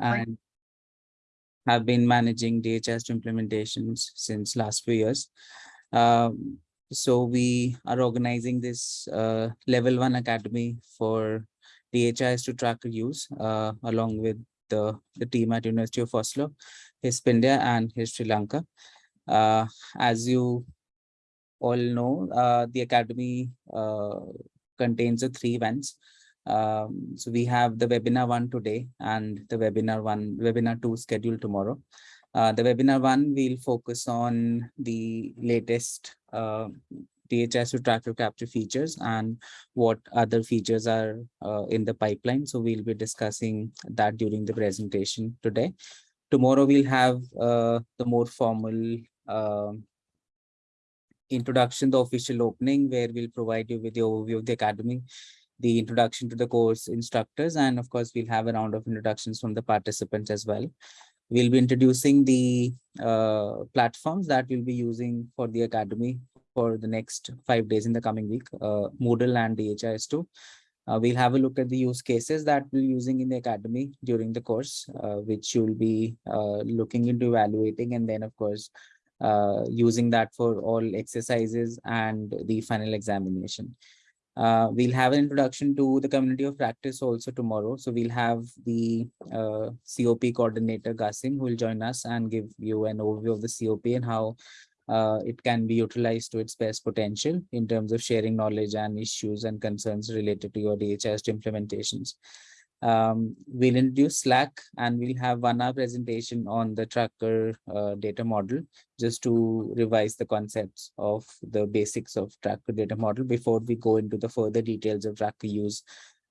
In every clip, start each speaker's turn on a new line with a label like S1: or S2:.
S1: and have been managing DHIS implementations since last few years. Um, so we are organizing this uh, level one academy for DHIS2 tracker use uh, along with the, the team at University of Oslo, HISP India and HISP Sri Lanka. Uh, as you all know, uh, the academy uh, contains the three events. Um, so we have the webinar one today and the webinar one, webinar two scheduled tomorrow. Uh, the webinar one will focus on the latest uh, DHIS2 tracker capture features and what other features are uh, in the pipeline. So we'll be discussing that during the presentation today. Tomorrow we'll have uh, the more formal um, introduction, the official opening, where we'll provide you with the overview of the academy, the introduction to the course instructors, and of course, we'll have a round of introductions from the participants as well. We'll be introducing the uh, platforms that we'll be using for the academy for the next five days in the coming week, uh, Moodle and DHIS2. Uh, we'll have a look at the use cases that we're using in the academy during the course, uh, which you'll be uh, looking into evaluating and then, of course, uh, using that for all exercises and the final examination. Uh, we'll have an introduction to the community of practice also tomorrow. So we'll have the uh, COP coordinator Gasim who will join us and give you an overview of the COP and how uh, it can be utilized to its best potential in terms of sharing knowledge and issues and concerns related to your DHIS implementations. Um, we'll introduce Slack and we'll have one hour presentation on the tracker uh, data model just to revise the concepts of the basics of tracker data model before we go into the further details of tracker use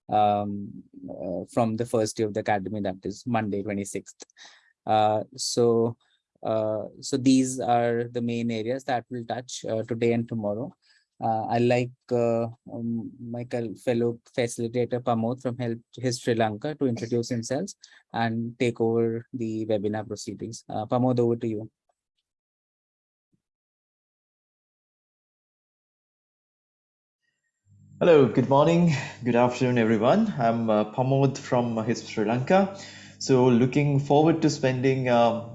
S1: um, uh, from the first day of the academy, that is Monday, 26th. Uh, so, uh, so these are the main areas that we'll touch uh, today and tomorrow. Uh, I like uh, um, my fellow facilitator Pamod from Help HISP Sri Lanka to introduce himself and take over the webinar proceedings. Uh, Pamod, over to you.
S2: Hello, good morning, good afternoon, everyone. I'm uh, Pamod from HISP Sri Lanka. So looking forward to spending uh,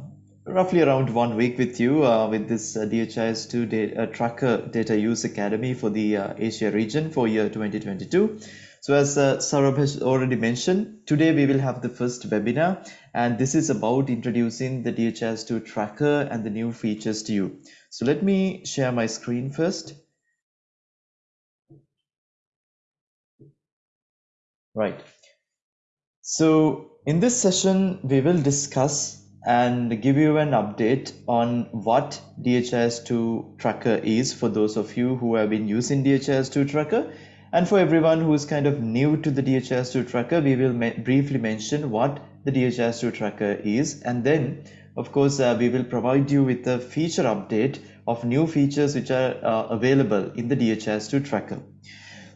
S2: roughly around one week with you uh, with this uh, DHIS2 data, uh, Tracker Data Use Academy for the uh, Asia region for year 2022. So as uh, Saurabh has already mentioned, today we will have the first webinar and this is about introducing the DHIS2 Tracker and the new features to you. So let me share my screen first. Right. So in this session, we will discuss and give you an update on what DHIS2 tracker is for those of you who have been using DHIS2 tracker and for everyone who is kind of new to the DHIS2 tracker we will briefly mention what the DHIS2 tracker is and then of course uh, we will provide you with a feature update of new features which are uh, available in the DHIS2 tracker.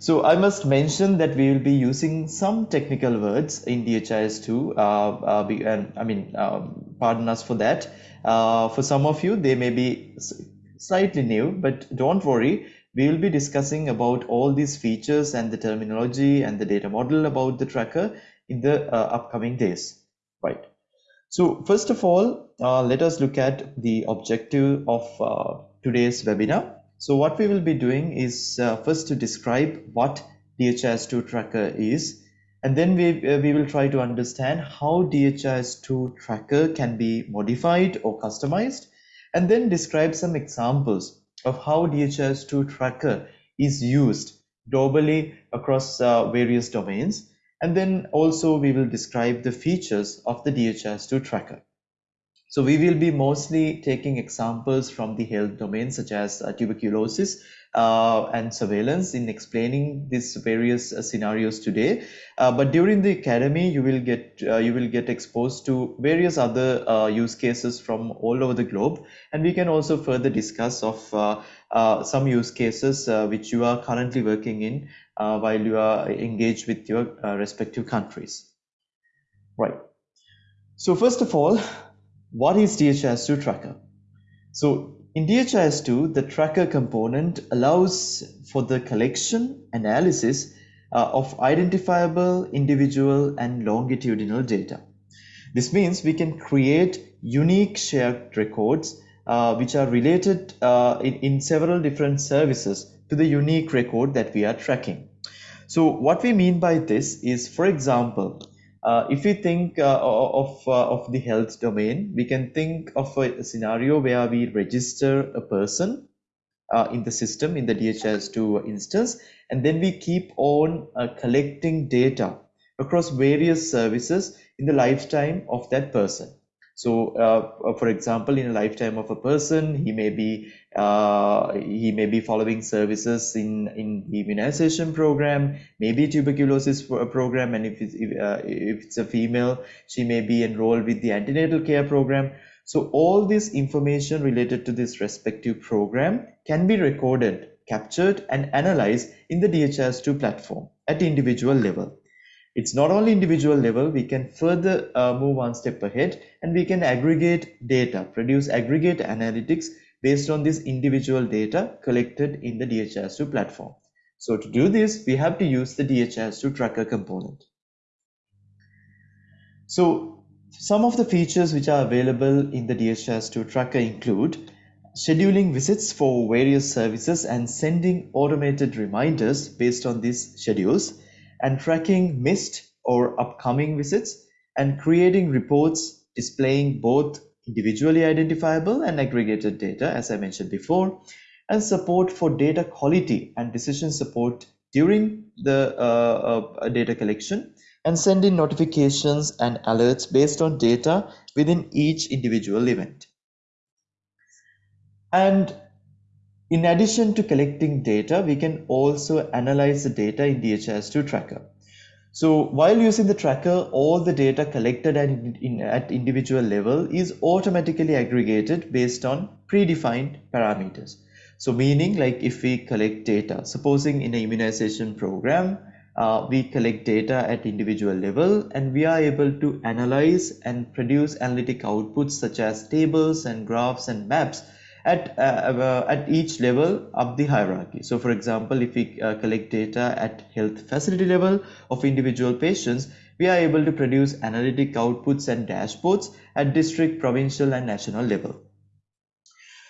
S2: So I must mention that we will be using some technical words in DHIS2 uh, uh, and I mean um, pardon us for that. Uh, for some of you, they may be slightly new, but don't worry. We will be discussing about all these features and the terminology and the data model about the tracker in the uh, upcoming days. Right. So first of all, uh, let us look at the objective of uh, today's webinar. So what we will be doing is uh, first to describe what DHIS2 tracker is and then we, uh, we will try to understand how DHIS2 tracker can be modified or customized, and then describe some examples of how DHIS2 tracker is used globally across uh, various domains. And then also we will describe the features of the DHIS2 tracker. So we will be mostly taking examples from the health domain such as uh, tuberculosis uh, and surveillance in explaining these various uh, scenarios today. Uh, but during the academy, you will get uh, you will get exposed to various other uh, use cases from all over the globe, and we can also further discuss of some use cases which you are currently working in while you are engaged with your respective countries. Right. So first of all, what is DHIS2 tracker? So in DHIS2, the tracker component allows for the collection, analysis uh, of identifiable individual and longitudinal data. This means we can create unique shared records uh, which are related uh, in, in several different services to the unique record that we are tracking. So what we mean by this is, for example, uh, if we think uh, of, uh, of the health domain, we can think of a scenario where we register a person uh, in the system in the DHIS2 instance, and then we keep on uh, collecting data across various services in the lifetime of that person. So, uh, for example, in a lifetime of a person, he may be uh, he may be following services in in the immunization program, maybe tuberculosis program, and if it's if, uh, if it's a female, she may be enrolled with the antenatal care program. So all this information related to this respective program can be recorded, captured, and analyzed in the DHIS2 platform at individual level. It's not only individual level, we can further uh, move one step ahead and we can aggregate data, produce aggregate analytics based on this individual data collected in the DHIS2 platform. So to do this, we have to use the DHIS2 tracker component. So some of the features which are available in the DHIS2 tracker include scheduling visits for various services and sending automated reminders based on these schedules and tracking missed or upcoming visits and creating reports displaying both individually identifiable and aggregated data, as I mentioned before, and support for data quality and decision support during the uh, uh, data collection and send in notifications and alerts based on data within each individual event. And in addition to collecting data, we can also analyze the data in DHIS2 tracker. So while using the tracker, all the data collected at, in, at individual level is automatically aggregated based on predefined parameters. So meaning like if we collect data, supposing in an immunization program, uh, we collect data at individual level and we are able to analyze and produce analytic outputs such as tables and graphs and maps at uh, uh, at each level of the hierarchy so for example if we uh, collect data at health facility level of individual patients we are able to produce analytic outputs and dashboards at district provincial and national level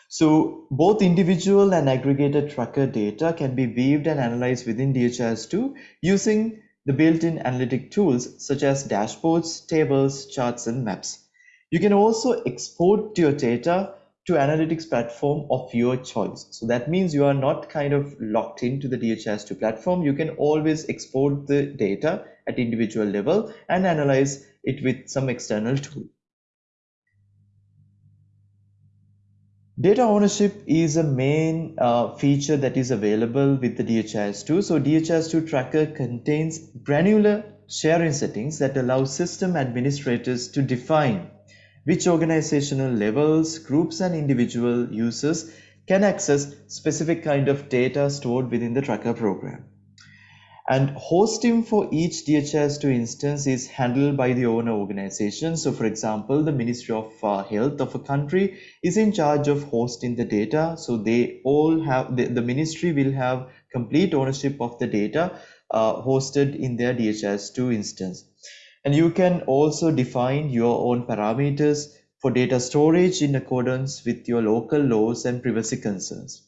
S2: so both individual and aggregated tracker data can be viewed and analyzed within DHIS2 using the built-in analytic tools such as dashboards, tables, charts, and maps. You can also export your data to analytics platform of your choice. So that means you are not kind of locked into the DHIS2 platform. You can always export the data at individual level and analyze it with some external tool. Data ownership is a main uh, feature that is available with the DHIS2. So DHIS2 tracker contains granular sharing settings that allow system administrators to define which organizational levels, groups and individual users can access specific kind of data stored within the tracker program. And hosting for each DHIS2 instance is handled by the owner organization. So for example, the Ministry of uh, Health of a country is in charge of hosting the data. So they all have, the, the ministry will have complete ownership of the data uh, hosted in their DHIS2 instance. And you can also define your own parameters for data storage in accordance with your local laws and privacy concerns.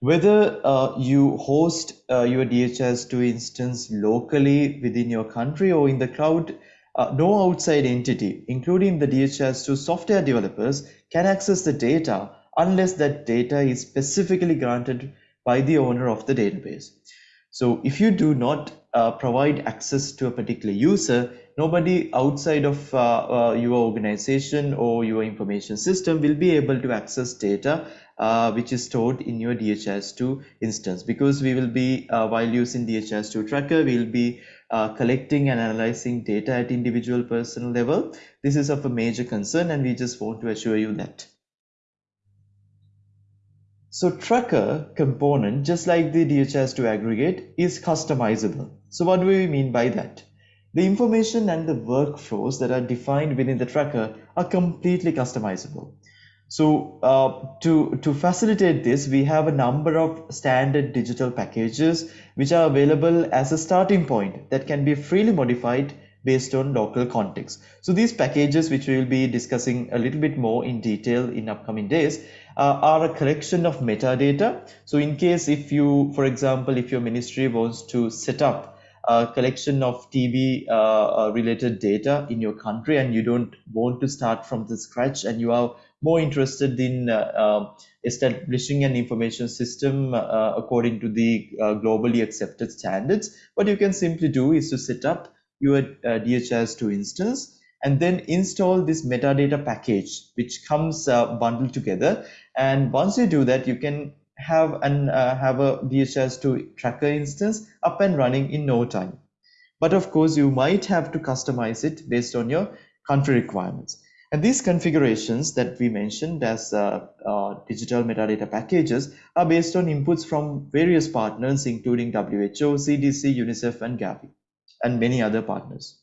S2: Whether uh, you host uh, your DHIS2 instance locally within your country or in the cloud, uh, no outside entity, including the DHIS2 software developers, can access the data unless that data is specifically granted by the owner of the database. So if you do not uh, provide access to a particular user, nobody outside of uh, uh, your organization or your information system will be able to access data uh, which is stored in your DHIS2 instance because we will be uh, while using DHIS2 tracker we'll be uh, collecting and analyzing data at individual personal level. This is of a major concern and we just want to assure you that. So tracker component, just like the DHIS2 aggregate, is customizable. So what do we mean by that? The information and the workflows that are defined within the tracker are completely customizable. So uh, to, to facilitate this, we have a number of standard digital packages which are available as a starting point that can be freely modified based on local context. So these packages, which we will be discussing a little bit more in detail in upcoming days, uh, are a collection of metadata. So in case if you, for example, if your ministry wants to set up a collection of TB uh, uh, related data in your country and you don't want to start from the scratch and you are more interested in uh, uh, establishing an information system uh, according to the globally accepted standards, what you can simply do is to set up your DHIS2 instance and then install this metadata package which comes uh, bundled together. And once you do that you can have an uh, have a DHIS2 tracker instance up and running in no time. But of course you might have to customize it based on your country requirements. And these configurations that we mentioned as uh, uh, digital metadata packages are based on inputs from various partners including WHO, CDC, UNICEF and Gavi and many other partners.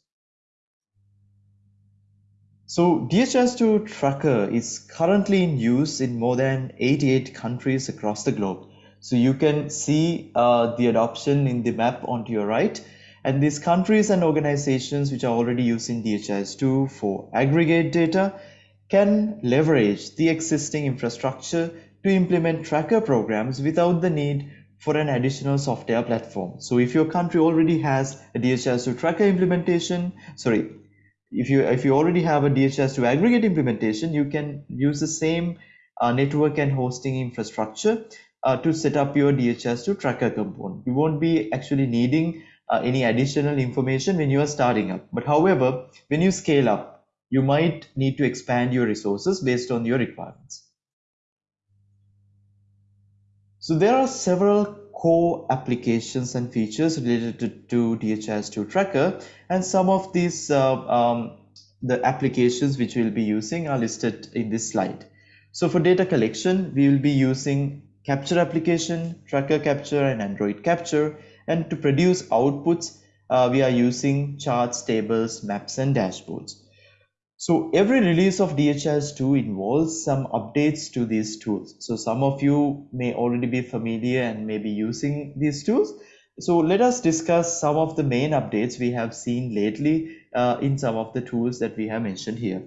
S2: So DHIS2 tracker is currently in use in more than 88 countries across the globe. So you can see uh, the adoption in the map onto your right. And these countries and organizations which are already using DHIS2 for aggregate data can leverage the existing infrastructure to implement tracker programs without the need for an additional software platform. So if your country already has a DHIS2 tracker implementation, sorry, if you if you already have a DHIS2 aggregate implementation, you can use the same uh, network and hosting infrastructure uh, to set up your DHS to tracker component. You won't be actually needing uh, any additional information when you are starting up. But however, when you scale up, you might need to expand your resources based on your requirements. So there are several core applications and features related to, to DHIS2 tracker and some of these uh, um, the applications which we'll be using are listed in this slide. So for data collection, we will be using capture application, tracker capture and Android capture. And to produce outputs, uh, we are using charts, tables, maps and dashboards. So every release of DHIS2 involves some updates to these tools. So some of you may already be familiar and may be using these tools. So let us discuss some of the main updates we have seen lately uh, in some of the tools that we have mentioned here.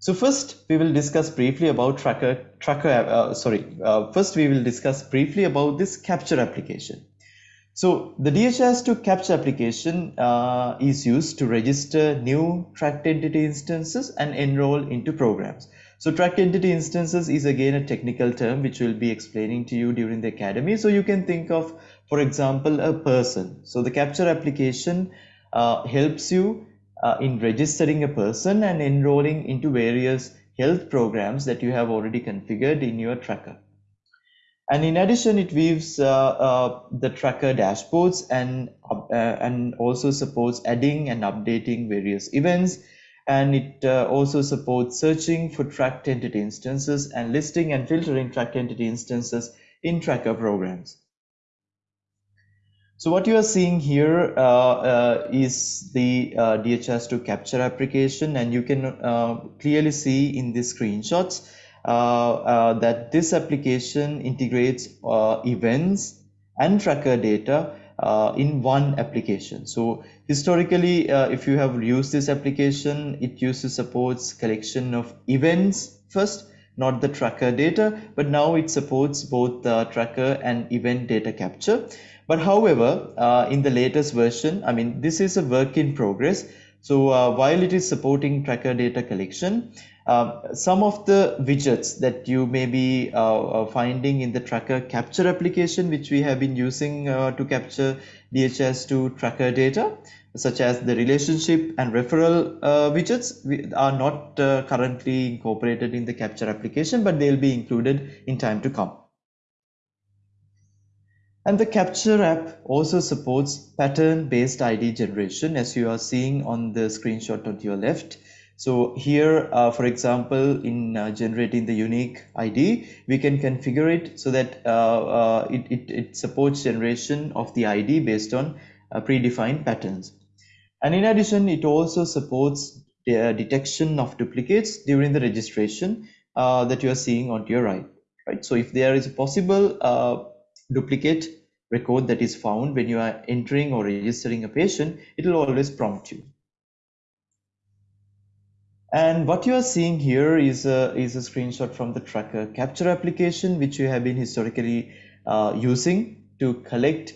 S2: So first we will discuss briefly about tracker, tracker uh, sorry, uh, first we will discuss briefly about this capture application. So the DHIS2 capture application uh, is used to register new tracked entity instances and enroll into programs. So tracked entity instances is again a technical term which we'll be explaining to you during the academy. So you can think of, for example, a person. So the capture application uh, helps you uh, in registering a person and enrolling into various health programs that you have already configured in your tracker. And in addition, it weaves uh, uh, the tracker dashboards and, uh, and also supports adding and updating various events. And it uh, also supports searching for tracked entity instances and listing and filtering tracked entity instances in tracker programs. So what you are seeing here uh, uh, is the DHIS2 capture application and you can clearly see in the screenshots uh, uh, that this application integrates uh, events and tracker data uh, in one application. So historically, uh, if you have used this application, it used to supports collection of events first, not the tracker data, but now it supports both the tracker and event data capture. But however, uh, in the latest version, I mean, this is a work in progress. So while it is supporting tracker data collection, um, some of the widgets that you may be uh, uh, finding in the tracker capture application, which we have been using uh, to capture DHIS2 tracker data, such as the relationship and referral uh, widgets are not uh, currently incorporated in the capture application, but they'll be included in time to come. And the capture app also supports pattern based ID generation as you are seeing on the screenshot on your left. So here, uh, for example, in uh, generating the unique ID, we can configure it so that uh, uh it, it, it, supports generation of the ID based on uh, predefined patterns. And in addition, it also supports the detection of duplicates during the registration uh, that you are seeing on your right. Right. So if there is a possible duplicate record that is found when you are entering or registering a patient, it will always prompt you. And what you are seeing here is a, is a screenshot from the tracker capture application, which you have been historically uh, using to collect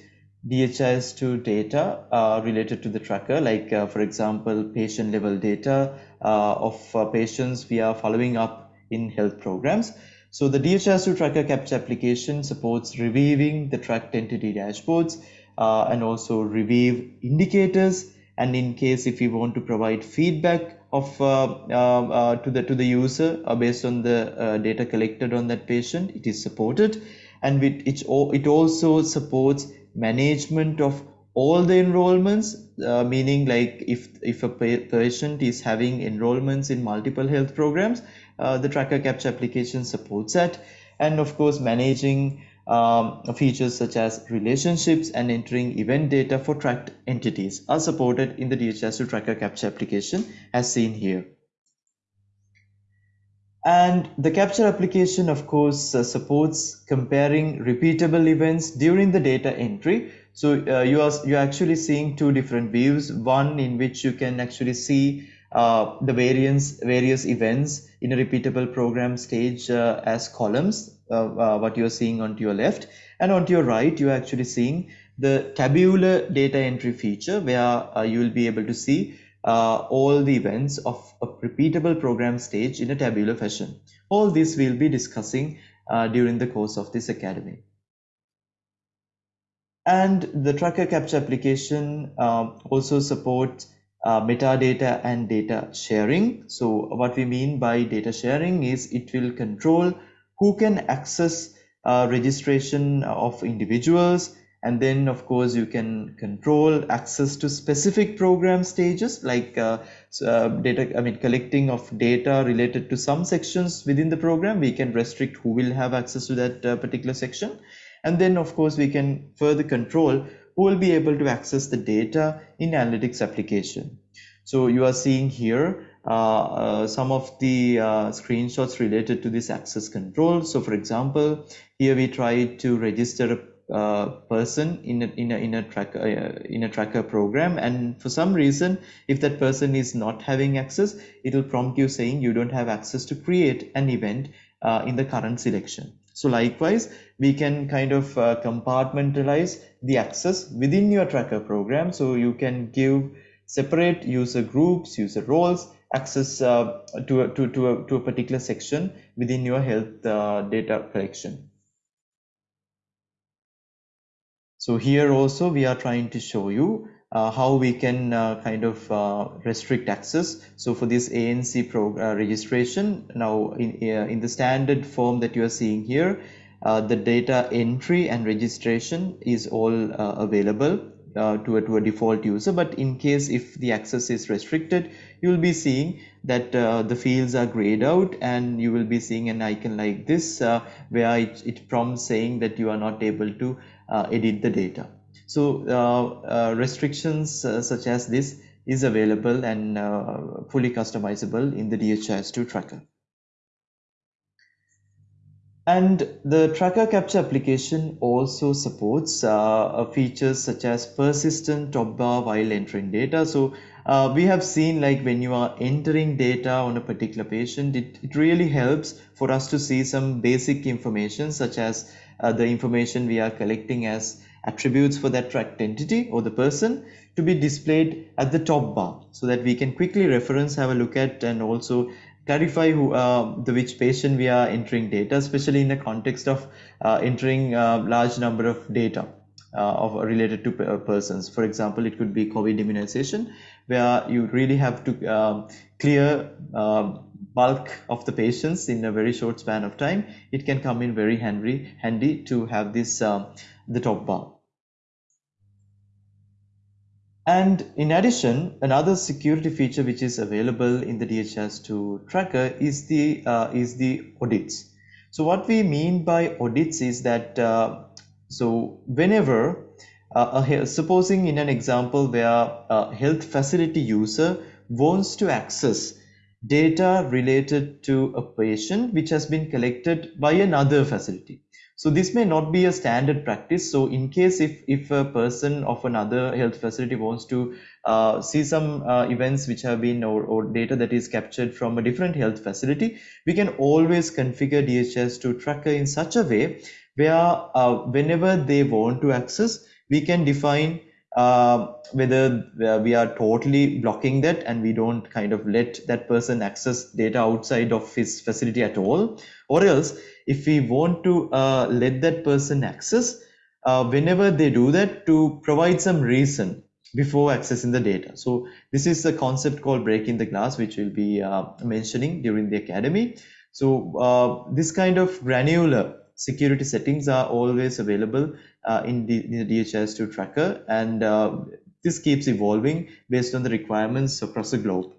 S2: DHIS2 data uh, related to the tracker, like uh, for example, patient level data uh, of uh, patients we are following up in health programs. So the DHIS2 tracker capture application supports reviewing the tracked entity dashboards uh, and also review indicators. And in case if we want to provide feedback of uh, uh, to the to the user based on the data collected on that patient, it is supported. And it, it also supports management of all the enrollments uh, meaning like if if a patient is having enrollments in multiple health programs uh, the tracker capture application supports that and of course managing um, features such as relationships and entering event data for tracked entities are supported in the DHIS2 tracker capture application as seen here and the capture application, of course, uh, supports comparing repeatable events during the data entry. So uh, you are you're actually seeing two different views. One in which you can actually see uh, the variance various events in a repeatable program stage uh, as columns. Uh, uh, what you're seeing onto your left, and onto your right, you're actually seeing the tabular data entry feature, where you will be able to see uh, all the events of a repeatable program stage in a tabular fashion. All this we'll be discussing uh, during the course of this academy. And the tracker capture application um, also supports uh, metadata and data sharing. So what we mean by data sharing is it will control who can access uh, registration of individuals. And then of course you can control access to specific program stages like uh, uh, data i mean collecting of data related to some sections within the program. We can restrict who will have access to that uh, particular section. And then of course we can further control who will be able to access the data in analytics application. So you are seeing here some of the uh, screenshots related to this access control. So for example here we try to register uh, person in a, in a, in a tracker uh, in a tracker program. And for some reason if that person is not having access it will prompt you saying you don't have access to create an event uh, in the current selection. So likewise we can kind of uh, compartmentalize the access within your tracker program. So you can give separate user groups user roles access uh, to, a, to, to, a, to a particular section within your health uh, data collection so here also we are trying to show you uh, how we can uh, kind of uh, restrict access. So for this ANC pro uh, registration, now in, in the standard form that you are seeing here, the data entry and registration is all available to, a, to a default user. But in case if the access is restricted, you will be seeing that the fields are grayed out and you will be seeing an icon like this where it, it prompts saying that you are not able to uh, edit the data. So uh, uh, restrictions such as this is available and fully customizable in the DHIS2 tracker. And the tracker capture application also supports uh, features such as persistent top bar while entering data. So uh, we have seen like when you are entering data on a particular patient, it, it really helps for us to see some basic information such as uh, the information we are collecting as attributes for that tracked entity or the person to be displayed at the top bar so that we can quickly reference have a look at and also clarify who uh, the which patient we are entering data especially in the context of uh, entering a uh, large number of data uh, of related to uh, persons for example it could be covid immunization where you really have to um, clear um, bulk of the patients in a very short span of time, it can come in very handy, handy to have this uh, the top bar. And in addition, another security feature which is available in the DHIS2 tracker is the uh, is the audits. So what we mean by audits is that uh, so whenever uh, supposing in an example where a health facility user wants to access data related to a patient which has been collected by another facility. So this may not be a standard practice. So in case if, if a person of another health facility wants to uh, see some uh, events which have been or, or data that is captured from a different health facility, we can always configure DHS to tracker in such a way where uh, whenever they want to access, we can define uh, whether uh, we are totally blocking that and we don't kind of let that person access data outside of his facility at all or else if we want to uh, let that person access uh, whenever they do that to provide some reason before accessing the data. So this is a concept called breaking the glass, which we'll be uh, mentioning during the academy. So uh, this kind of granular security settings are always available uh, in, the, in the DHIS2 tracker and uh, this keeps evolving based on the requirements across the globe.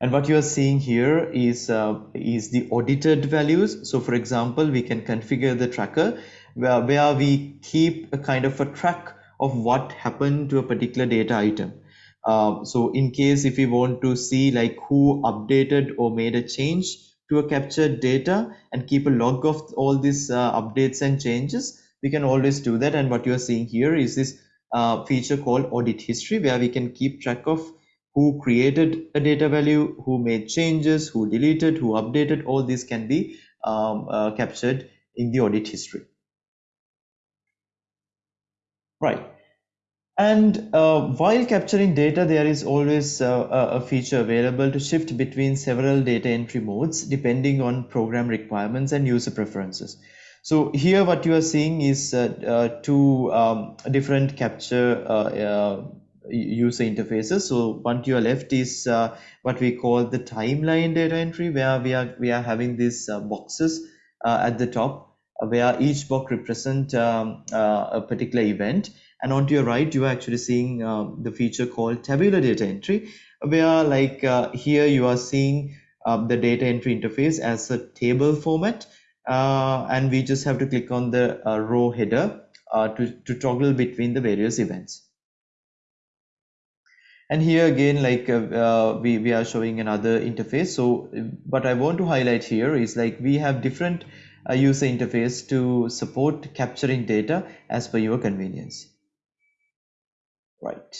S2: And what you are seeing here is, uh, is the audited values. So for example, we can configure the tracker where, where we keep a kind of a track of what happened to a particular data item. Uh, so in case if we want to see like who updated or made a change to a captured data and keep a log of all these uh, updates and changes, we can always do that. And what you are seeing here is this uh, feature called audit history where we can keep track of who created a data value, who made changes, who deleted, who updated, all these can be um, uh, captured in the audit history. Right. And uh, while capturing data, there is always uh, a feature available to shift between several data entry modes depending on program requirements and user preferences. So here what you are seeing is uh, uh two um, different capture uh, uh, user interfaces. So one to your left is what we call the timeline data entry where we are, we are having these boxes at the top where each box represent um, a particular event and on to your right you are actually seeing uh, the feature called tabular data entry where like uh, here you are seeing uh, the data entry interface as a table format. Uh, and we just have to click on the uh, row header uh, to, to toggle between the various events. And here again like we, we are showing another interface. So what I want to highlight here is like we have different user interface to support capturing data as per your convenience right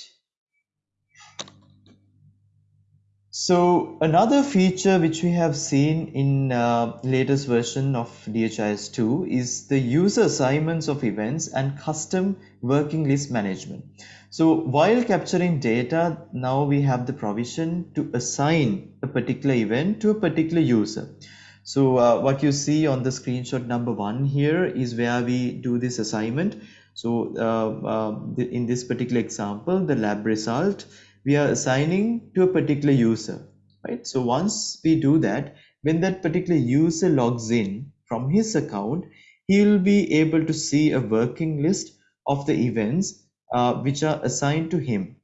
S2: so another feature which we have seen in uh, latest version of DHIS2 is the user assignments of events and custom working list management. So while capturing data, now we have the provision to assign a particular event to a particular user. So uh, what you see on the screenshot number one here is where we do this assignment. So uh, uh, in this particular example, the lab result, we are assigning to a particular user, right? So once we do that, when that particular user logs in from his account, he will be able to see a working list of the events uh, which are assigned to him.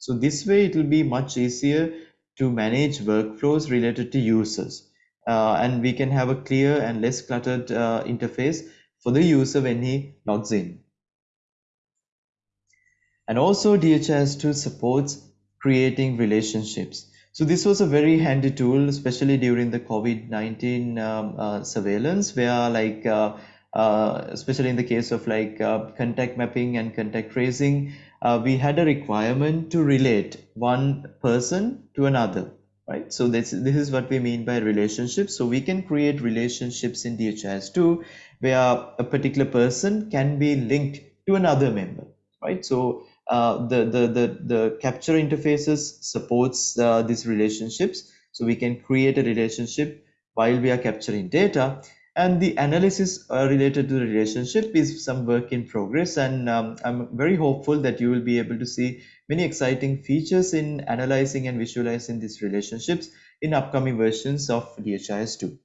S2: So this way it will be much easier to manage workflows related to users. Uh, and we can have a clear and less cluttered uh, interface for the user when he logs in. And also DHIS2 supports creating relationships. So this was a very handy tool, especially during the COVID-19 um, uh, surveillance, where like, uh, uh, especially in the case of like uh, contact mapping and contact tracing, we had a requirement to relate one person to another, right? So this, this is what we mean by relationships. So we can create relationships in DHIS2 where a particular person can be linked to another member, right? So uh, the, the, the, the capture interfaces supports uh, these relationships. So we can create a relationship while we are capturing data and the analysis uh, related to the relationship is some work in progress and um, I'm very hopeful that you will be able to see many exciting features in analyzing and visualizing these relationships in upcoming versions of DHIS2.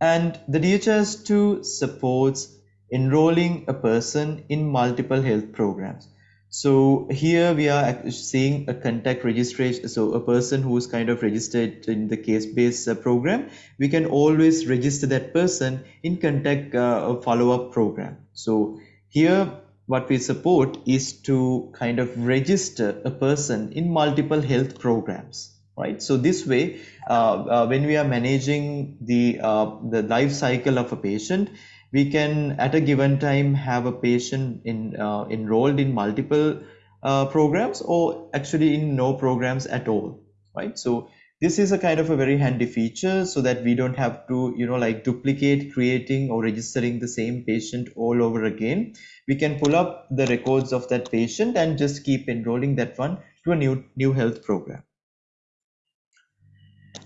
S2: And the DHIS2 supports enrolling a person in multiple health programs. So here we are seeing a contact registration. So a person who is kind of registered in the case-based uh, program, we can always register that person in contact uh, follow-up program. So here what we support is to kind of register a person in multiple health programs, right? So this way, uh, uh, when we are managing the uh, the life cycle of a patient, we can at a given time have a patient in uh, enrolled in multiple uh, programs or actually in no programs at all, right? So this is a kind of a very handy feature so that we don't have to you know like duplicate creating or registering the same patient all over again. We can pull up the records of that patient and just keep enrolling that one to a new new health program.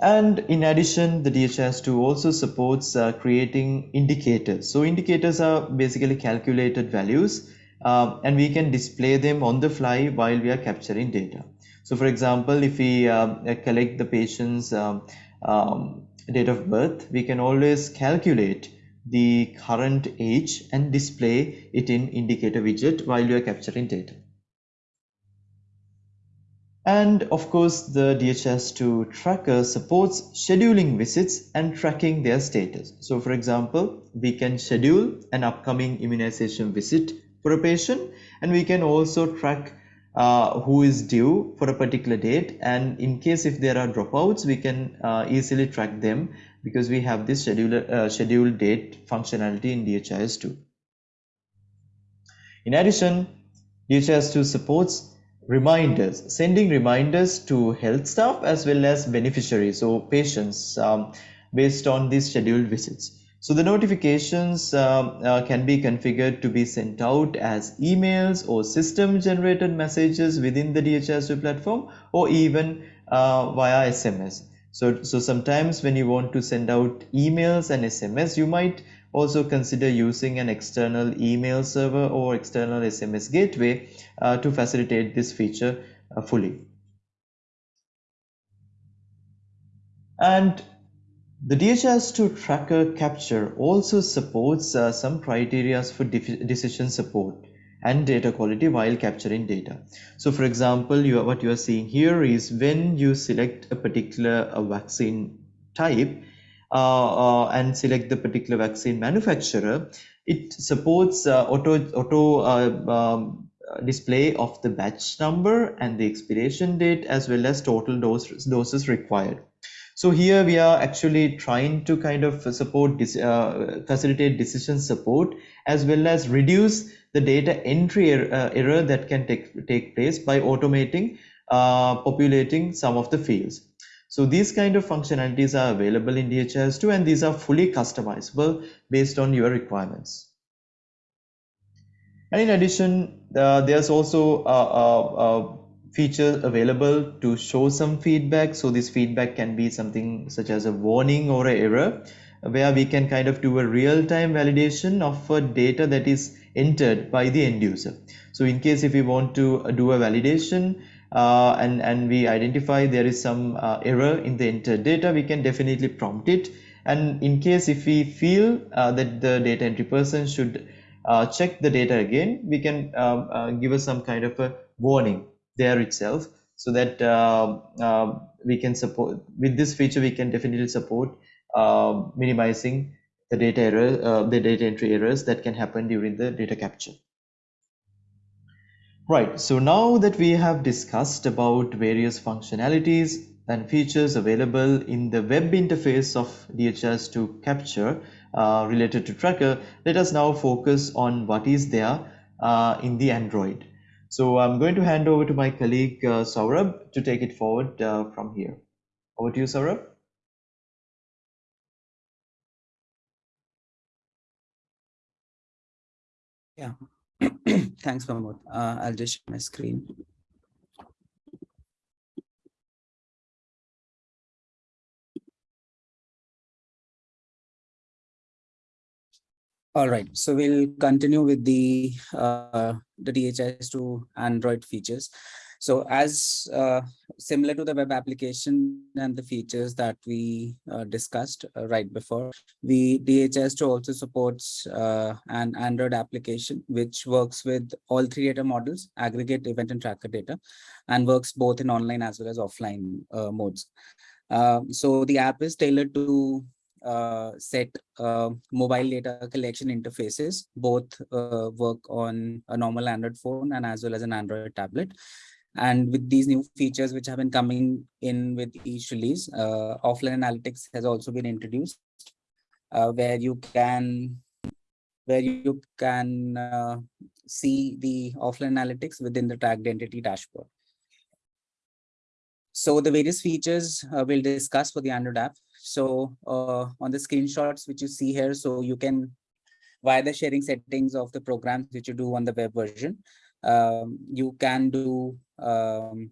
S2: And in addition the DHIS2 also supports uh, creating indicators. So indicators are basically calculated values uh, and we can display them on the fly while we are capturing data so for example, if we uh, collect the patient's um, um, date of birth, we can always calculate the current age and display it in indicator widget while you are capturing data. And of course, the DHIS2 tracker supports scheduling visits and tracking their status. So for example, we can schedule an upcoming immunization visit for a patient and we can also track uh, who is due for a particular date and in case if there are dropouts we can uh, easily track them because we have this uh, schedule date functionality in DHIS2. In addition, DHIS2 supports reminders, sending reminders to health staff as well as beneficiaries or patients um, based on these scheduled visits. So the notifications uh, uh, can be configured to be sent out as emails or system generated messages within the DHIS2 platform or even uh, via SMS. So, so sometimes when you want to send out emails and SMS, you might also consider using an external email server or external SMS gateway uh, to facilitate this feature uh, fully. And the DHIS2 tracker capture also supports uh, some criteria for decision support and data quality while capturing data. So for example, you are, what you are seeing here is when you select a particular uh, vaccine type uh, uh and select the particular vaccine manufacturer, it supports uh, auto, auto uh, um, display of the batch number and the expiration date as well as total dose, doses required. So here we are actually trying to kind of support uh, facilitate decision support as well as reduce the data entry er uh, error that can take, take place by automating uh, populating some of the fields. So these kind of functionalities are available in DHIS2 and these are fully customizable based on your requirements. And in addition, uh, there's also a, a, a feature available to show some feedback. So this feedback can be something such as a warning or an error where we can kind of do a real-time validation of a data that is entered by the end user. So in case if we want to do a validation uh, and and we identify there is some uh, error in the entered data we can definitely prompt it. And in case if we feel uh, that the data entry person should uh, check the data again we can uh, give us some kind of a warning there itself so that uh, uh, we can support with this feature we can definitely support uh, minimizing the data error uh, the data entry errors that can happen during the data capture. Right so now that we have discussed about various functionalities and features available in the web interface of DHS to capture uh, related to tracker let us now focus on what is there uh, in the android so I'm going to hand over to my colleague uh, Saurabh to take it forward uh, from here. Over to you, Saurabh.
S1: Yeah, thanks, Mahmood. Uh, I'll just share my screen. All right, so we'll continue with the uh, the DHIS2 Android features. So as uh, similar to the web application and the features that we uh, discussed uh, right before, we DHIS2 also supports uh, an Android application which works with all three data models, aggregate event and tracker data, and works both in online as well as offline uh, modes. So the app is tailored to set uh, mobile data collection interfaces, both uh, work on a normal Android phone and as well as an Android tablet. And with these new features which have been coming in with each release, uh, offline analytics has also been introduced, uh, where you can where you can uh, see the offline analytics within the tracked entity dashboard. So the various features uh, we'll discuss for the Android app. So uh, on the screenshots which you see here, so you can via the sharing settings of the programs which you do on the web version, um, you can do um,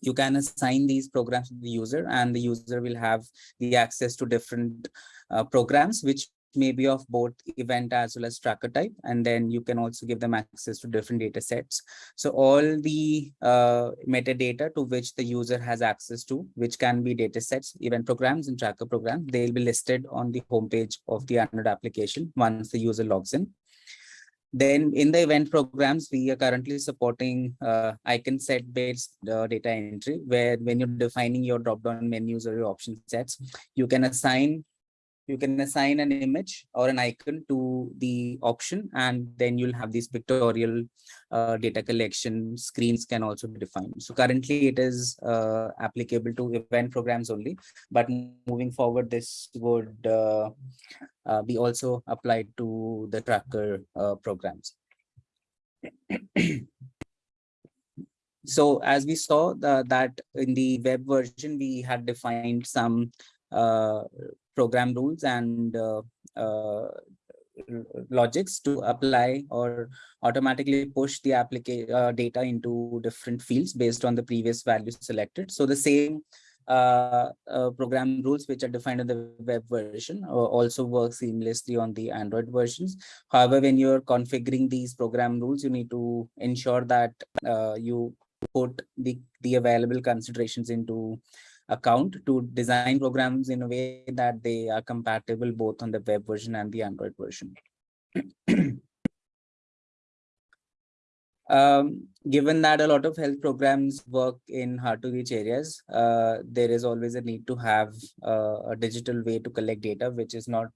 S1: you can assign these programs to the user and the user will have the access to different uh, programs which may be of both event as well as tracker type and then you can also give them access to different data sets. So all the uh, metadata to which the user has access to which can be data sets event programs and tracker programs they'll be listed on the homepage of the android application once the user logs in. Then in the event programs, we are currently supporting uh, icon set based uh, data entry, where when you're defining your drop down menus or your option sets, you can assign you can assign an image or an icon to the option and then you'll have these pictorial uh, data collection screens can also be defined. So currently it is uh, applicable to event programs only but moving forward this would uh, uh be also applied to the tracker uh, programs. So as we saw the, that in the web version we had defined some uh, program rules and uh, uh, logics to apply or automatically push the application uh, data into different fields based on the previous values selected. So the same uh, uh, program rules which are defined in the web version uh, also work seamlessly on the Android versions. However, when you're configuring these program rules, you need to ensure that you put the, the available considerations into account to design programs in a way that they are compatible both on the web version and the Android version. um, given that a lot of health programs work in hard to reach areas, uh, there is always a need to have uh, a digital way to collect data, which is not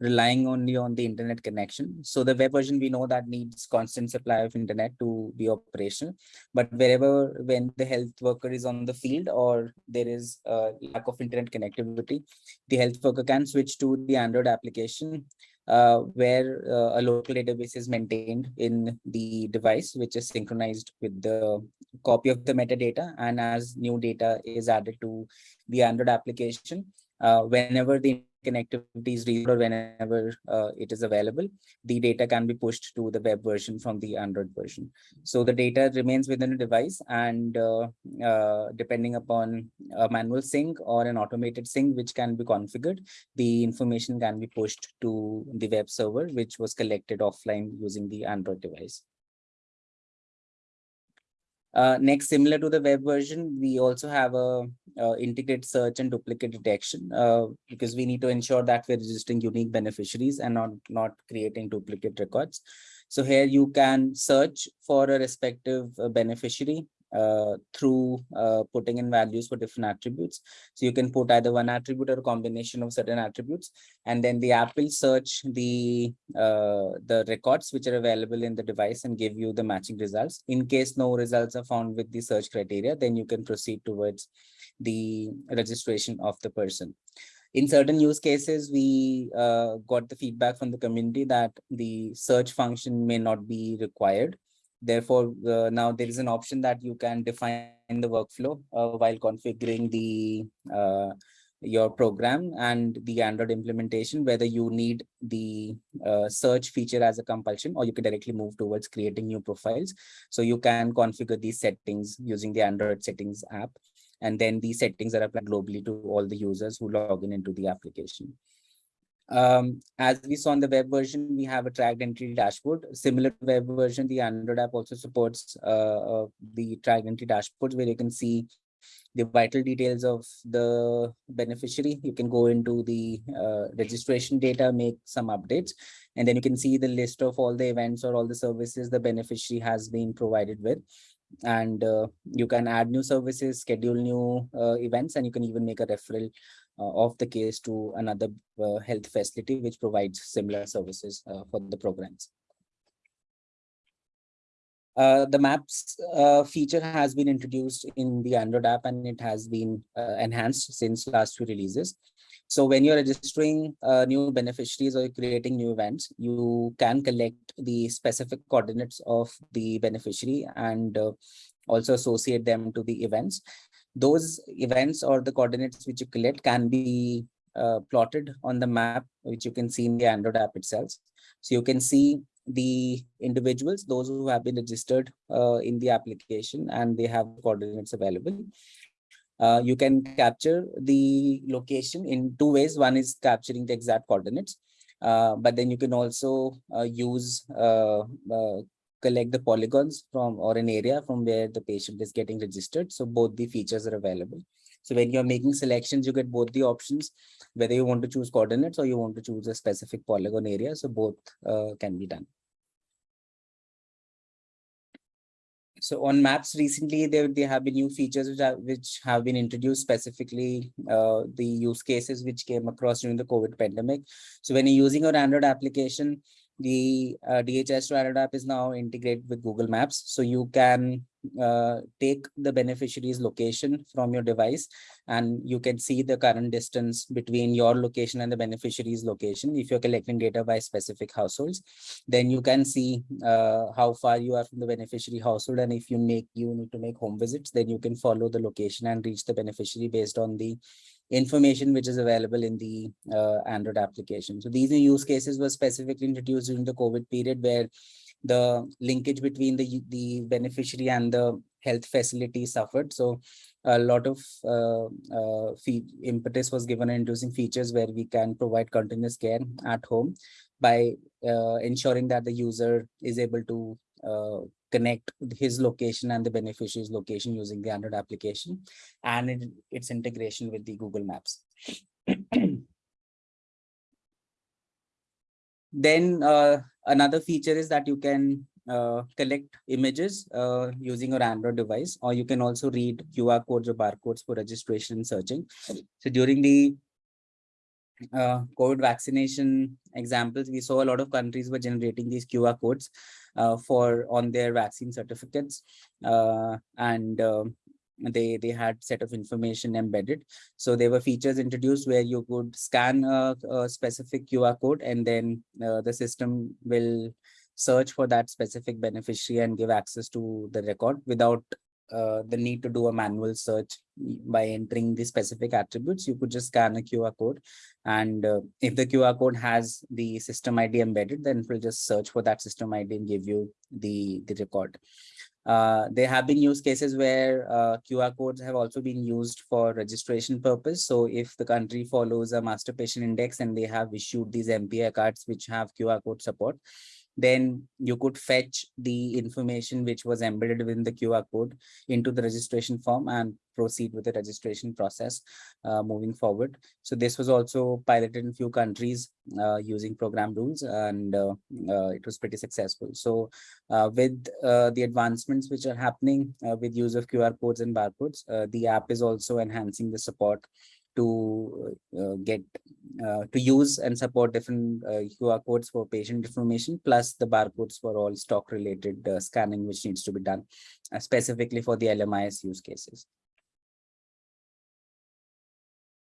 S1: relying only on the internet connection. So the web version, we know that needs constant supply of internet to be operational. But wherever when the health worker is on the field or there is a lack of internet connectivity, the health worker can switch to the Android application uh, where uh, a local database is maintained in the device, which is synchronized with the copy of the metadata. And as new data is added to the Android application, uh, whenever the read or whenever uh, it is available, the data can be pushed to the web version from the Android version. So the data remains within the device and uh, uh, depending upon a manual sync or an automated sync, which can be configured, the information can be pushed to the web server, which was collected offline using the Android device. Uh, next, similar to the web version, we also have a, a integrated search and duplicate detection uh, because we need to ensure that we're registering unique beneficiaries and not, not creating duplicate records. So here you can search for a respective uh, beneficiary uh, through uh, putting in values for different attributes. So you can put either one attribute or combination of certain attributes, and then the app will search the uh, the records which are available in the device and give you the matching results. In case no results are found with the search criteria, then you can proceed towards the registration of the person in certain use cases, we uh, got the feedback from the community that the search function may not be required. Therefore, uh, now there is an option that you can define the workflow uh, while configuring the uh, your program and the Android implementation, whether you need the uh, search feature as a compulsion or you can directly move towards creating new profiles. So you can configure these settings using the Android settings app. And then these settings are applied globally to all the users who log in into the application. Um, as we saw in the web version, we have a tracked entity dashboard. Similar to web version, the Android app also supports uh, uh, the tracked entity dashboards where you can see the vital details of the beneficiary. You can go into the uh, registration data, make some updates, and then you can see the list of all the events or all the services the beneficiary has been provided with. And uh, you can add new services, schedule new uh, events, and you can even make a referral of the case to another uh, health facility which provides similar services uh, for the programs. Uh, the maps uh, feature has been introduced in the Android app and it has been uh, enhanced since last few releases. So when you're registering uh, new beneficiaries or creating new events, you can collect the specific coordinates of the beneficiary and uh, also associate them to the events. Those events or the coordinates which you collect can be uh, plotted on the map, which you can see in the Android app itself. So you can see the individuals, those who have been registered uh, in the application and they have coordinates available. Uh, you can capture the location in two ways. One is capturing the exact coordinates, uh, but then you can also uh, use uh, uh, collect the polygons from or an area from where the patient is getting registered. So both the features are available. So when you're making selections, you get both the options, whether you want to choose coordinates or you want to choose a specific polygon area. So both uh, can be done. so on maps recently there, there have been new features which, are, which have been introduced specifically uh, the use cases which came across during the covid pandemic so when you're using your android application the uh, DHIS2 app is now integrated with Google Maps. So you can uh, take the beneficiary's location from your device and you can see the current distance between your location and the beneficiary's location. If you're collecting data by specific households, then you can see uh, how far you are from the beneficiary household. And if you make you need to make home visits, then you can follow the location and reach the beneficiary based on the information which is available in the uh, Android application. So these use cases were specifically introduced during the COVID period where the linkage between the, the beneficiary and the health facility suffered. So a lot of uh, uh, impetus was given in introducing features where we can provide continuous care at home by uh, ensuring that the user is able to uh, connect his location and the beneficiary's location using the Android application and it, its integration with the Google Maps. then uh, another feature is that you can uh, collect images uh, using your Android device, or you can also read QR codes or barcodes for registration and searching. So during the uh, COVID vaccination examples, we saw a lot of countries were generating these QR codes uh, for on their vaccine certificates uh, and um, they they had set of information embedded. So there were features introduced where you could scan a, a specific qr code and then uh, the system will search for that specific beneficiary and give access to the record without uh, the need to do a manual search by entering the specific attributes, you could just scan a QR code. And uh, if the QR code has the system ID embedded, then it will just search for that system ID and give you the, the record. Uh, there have been use cases where uh, QR codes have also been used for registration purpose. So if the country follows a master patient index and they have issued these MPI cards which have QR code support, then you could fetch the information which was embedded within the QR code into the registration form and proceed with the registration process uh, moving forward. So this was also piloted in few countries uh, using program rules and uh, uh it was pretty successful. So uh, with uh, the advancements which are happening with use of QR codes and barcodes, the app is also enhancing the support to uh, get uh, to use and support different uh, QR codes for patient information plus the barcodes for all stock related uh, scanning which needs to be done uh, specifically for the LMIS use cases.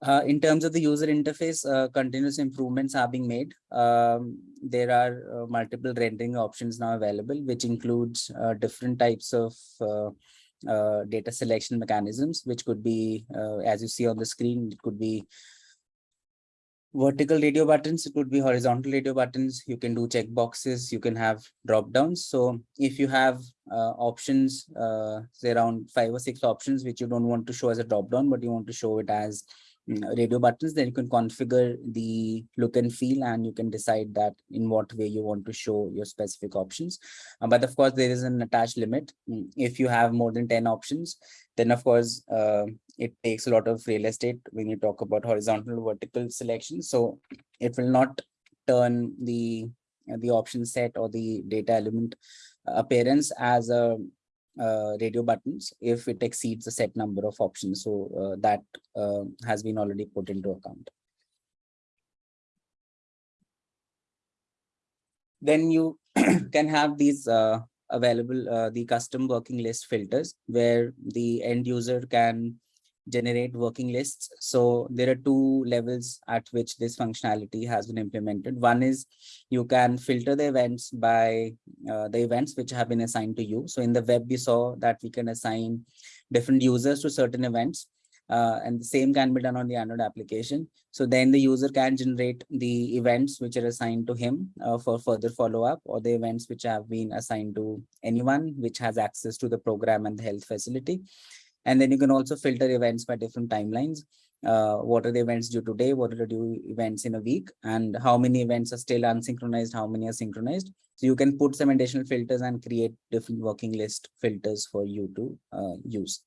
S1: Uh, in terms of the user interface, continuous improvements are being made. Um, there are multiple rendering options now available, which includes different types of uh, data selection mechanisms, which could be, uh, as you see on the screen, it could be vertical radio buttons, it could be horizontal radio buttons. You can do check boxes, you can have drop downs. So if you have uh, options, uh, say around five or six options, which you don't want to show as a drop down, but you want to show it as radio buttons, then you can configure the look and feel and you can decide that in what way you want to show your specific options. Uh, but of course, there is an attached limit. Mm, if you have more than 10 options, then of course, uh, it takes a lot of real estate when you talk about horizontal vertical selection. So it will not turn the the option set or the data element appearance as a uh, radio buttons if it exceeds a set number of options. So uh, that uh, has been already put into account. Then you can have these uh, available uh, the custom working list filters where the end user can generate working lists. So there are two levels at which this functionality has been implemented. One is you can filter the events by uh, the events which have been assigned to you. So in the web, we saw that we can assign different users to certain events. Uh, and the same can be done on the Android application. So then the user can generate the events which are assigned to him uh, for further follow-up or the events which have been assigned to anyone which has access to the program and the health facility. And then you can also filter events by different timelines. Uh, what are the events due today? What are the due events in a week? And how many events are still unsynchronized? How many are synchronized? So you can put some additional filters and create different working list filters for you to uh, use.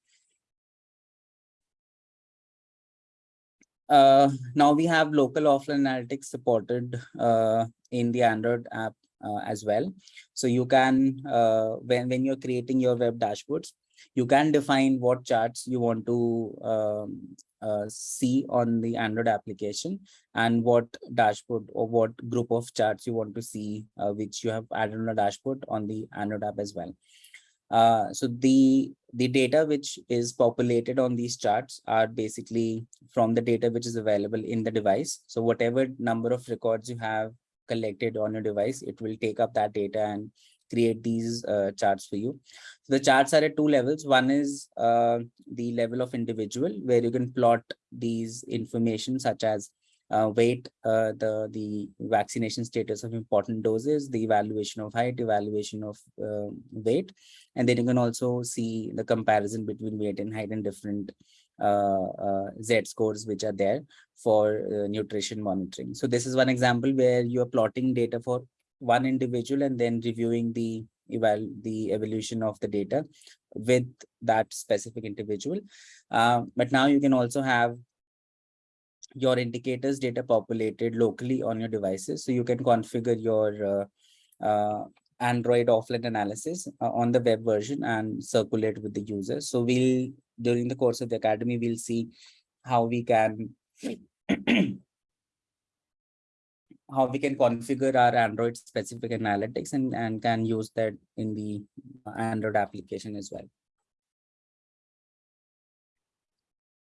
S1: Uh, now we have local offline analytics supported uh, in the Android app uh, as well. So you can, uh, when, when you're creating your web dashboards, you can define what charts you want to um, uh, see on the Android application and what dashboard or what group of charts you want to see, uh, which you have added on a dashboard on the Android app as well. Uh, so the the data which is populated on these charts are basically from the data which is available in the device. So whatever number of records you have collected on your device, it will take up that data and create these uh, charts for you. So the charts are at two levels. One is uh, the level of individual where you can plot these information such as uh, weight, uh, the, the vaccination status of important doses, the evaluation of height, evaluation of uh, weight. And then you can also see the comparison between weight and height and different uh, Z scores which are there for nutrition monitoring. So this is one example where you are plotting data for one individual and then reviewing the eval the evolution of the data with that specific individual. Uh, but now you can also have your indicators data populated locally on your devices. So you can configure your uh, uh, Android offline analysis uh, on the web version and circulate with the users. So we'll, during the course of the academy, we'll see how we can how we can configure our Android specific analytics and, and can use that in the Android application as well.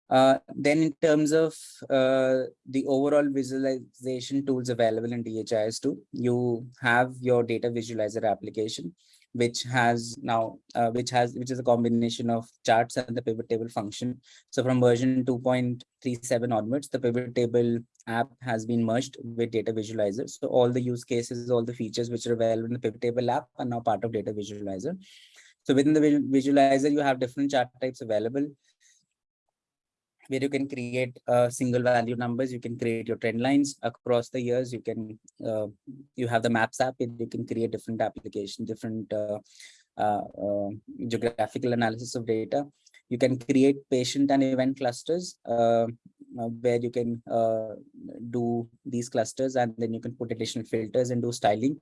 S1: Uh, then in terms of uh, the overall visualization tools available in DHIS2, you have your data visualizer application, which has now, uh, which has, which is a combination of charts and the pivot table function. So from version 2.37 onwards, the pivot table app has been merged with data visualizer. So all the use cases, all the features which are available in the pivot table app are now part of data visualizer. So within the visualizer, you have different chart types available where you can create uh, single value numbers you can create your trend lines across the years. You can uh, you have the maps app you can create different application different uh, uh, uh, geographical analysis of data. You can create patient and event clusters uh, where you can do these clusters and then you can put additional filters and do styling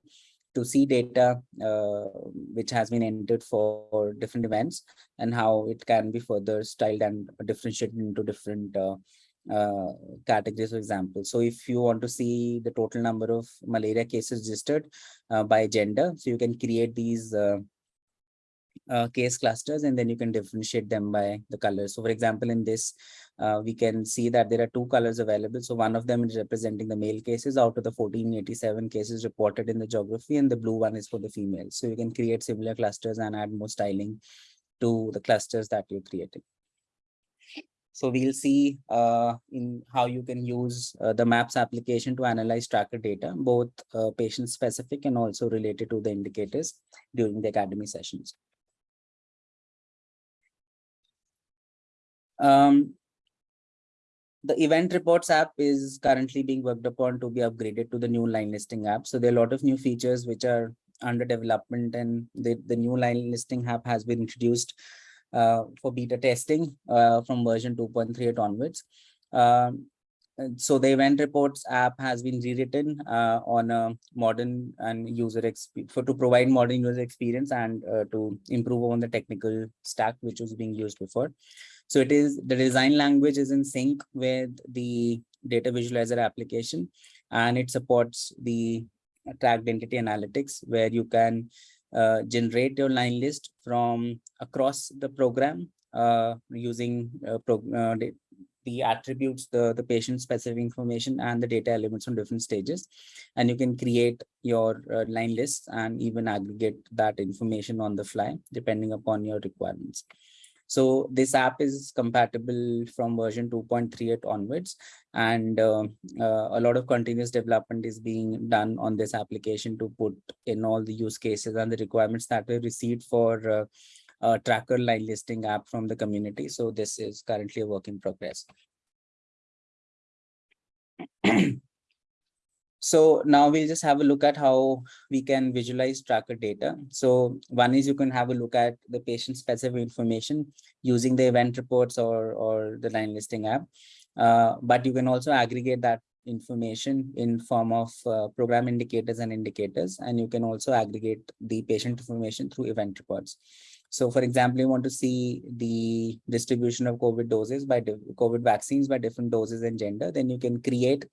S1: to see data uh, which has been entered for different events and how it can be further styled and differentiated into different uh, uh, categories, for example. So if you want to see the total number of malaria cases registered uh, by gender, so you can create these uh, case clusters and then you can differentiate them by the colors. So for example, in this, uh, we can see that there are two colors available. So one of them is representing the male cases out of the 1487 cases reported in the geography and the blue one is for the female. So you can create similar clusters and add more styling to the clusters that you're creating. So we'll see uh, in how you can use uh, the MAPS application to analyze tracker data, both uh, patient specific and also related to the indicators during the academy sessions. Um, the event reports app is currently being worked upon to be upgraded to the new line listing app. So there are a lot of new features which are under development and the, the new line listing app has been introduced uh, for beta testing uh, from version 2.38 onwards. Um, so the event reports app has been rewritten uh, on a modern and user for to provide modern user experience and uh, to improve on the technical stack which was being used before. So it is the design language is in sync with the data visualizer application and it supports the tracked entity analytics where you can uh, generate your line list from across the program uh, using uh, pro- uh, the, attributes, the, the patient specific information and the data elements from different stages. And you can create your uh, line lists and even aggregate that information on the fly, depending upon your requirements. So this app is compatible from version 2.38 onwards, and uh, uh, a lot of continuous development is being done on this application to put in all the use cases and the requirements that were received for uh, a tracker line listing app from the community. So this is currently a work in progress. So now we'll just have a look at how we can visualize tracker data. So one is you can have a look at the patient specific information using the event reports or, or the line listing app. Uh, but you can also aggregate that information in form of uh, program indicators and indicators, and you can also aggregate the patient information through event reports. So for example, you want to see the distribution of COVID doses by COVID vaccines by different doses and gender, then you can create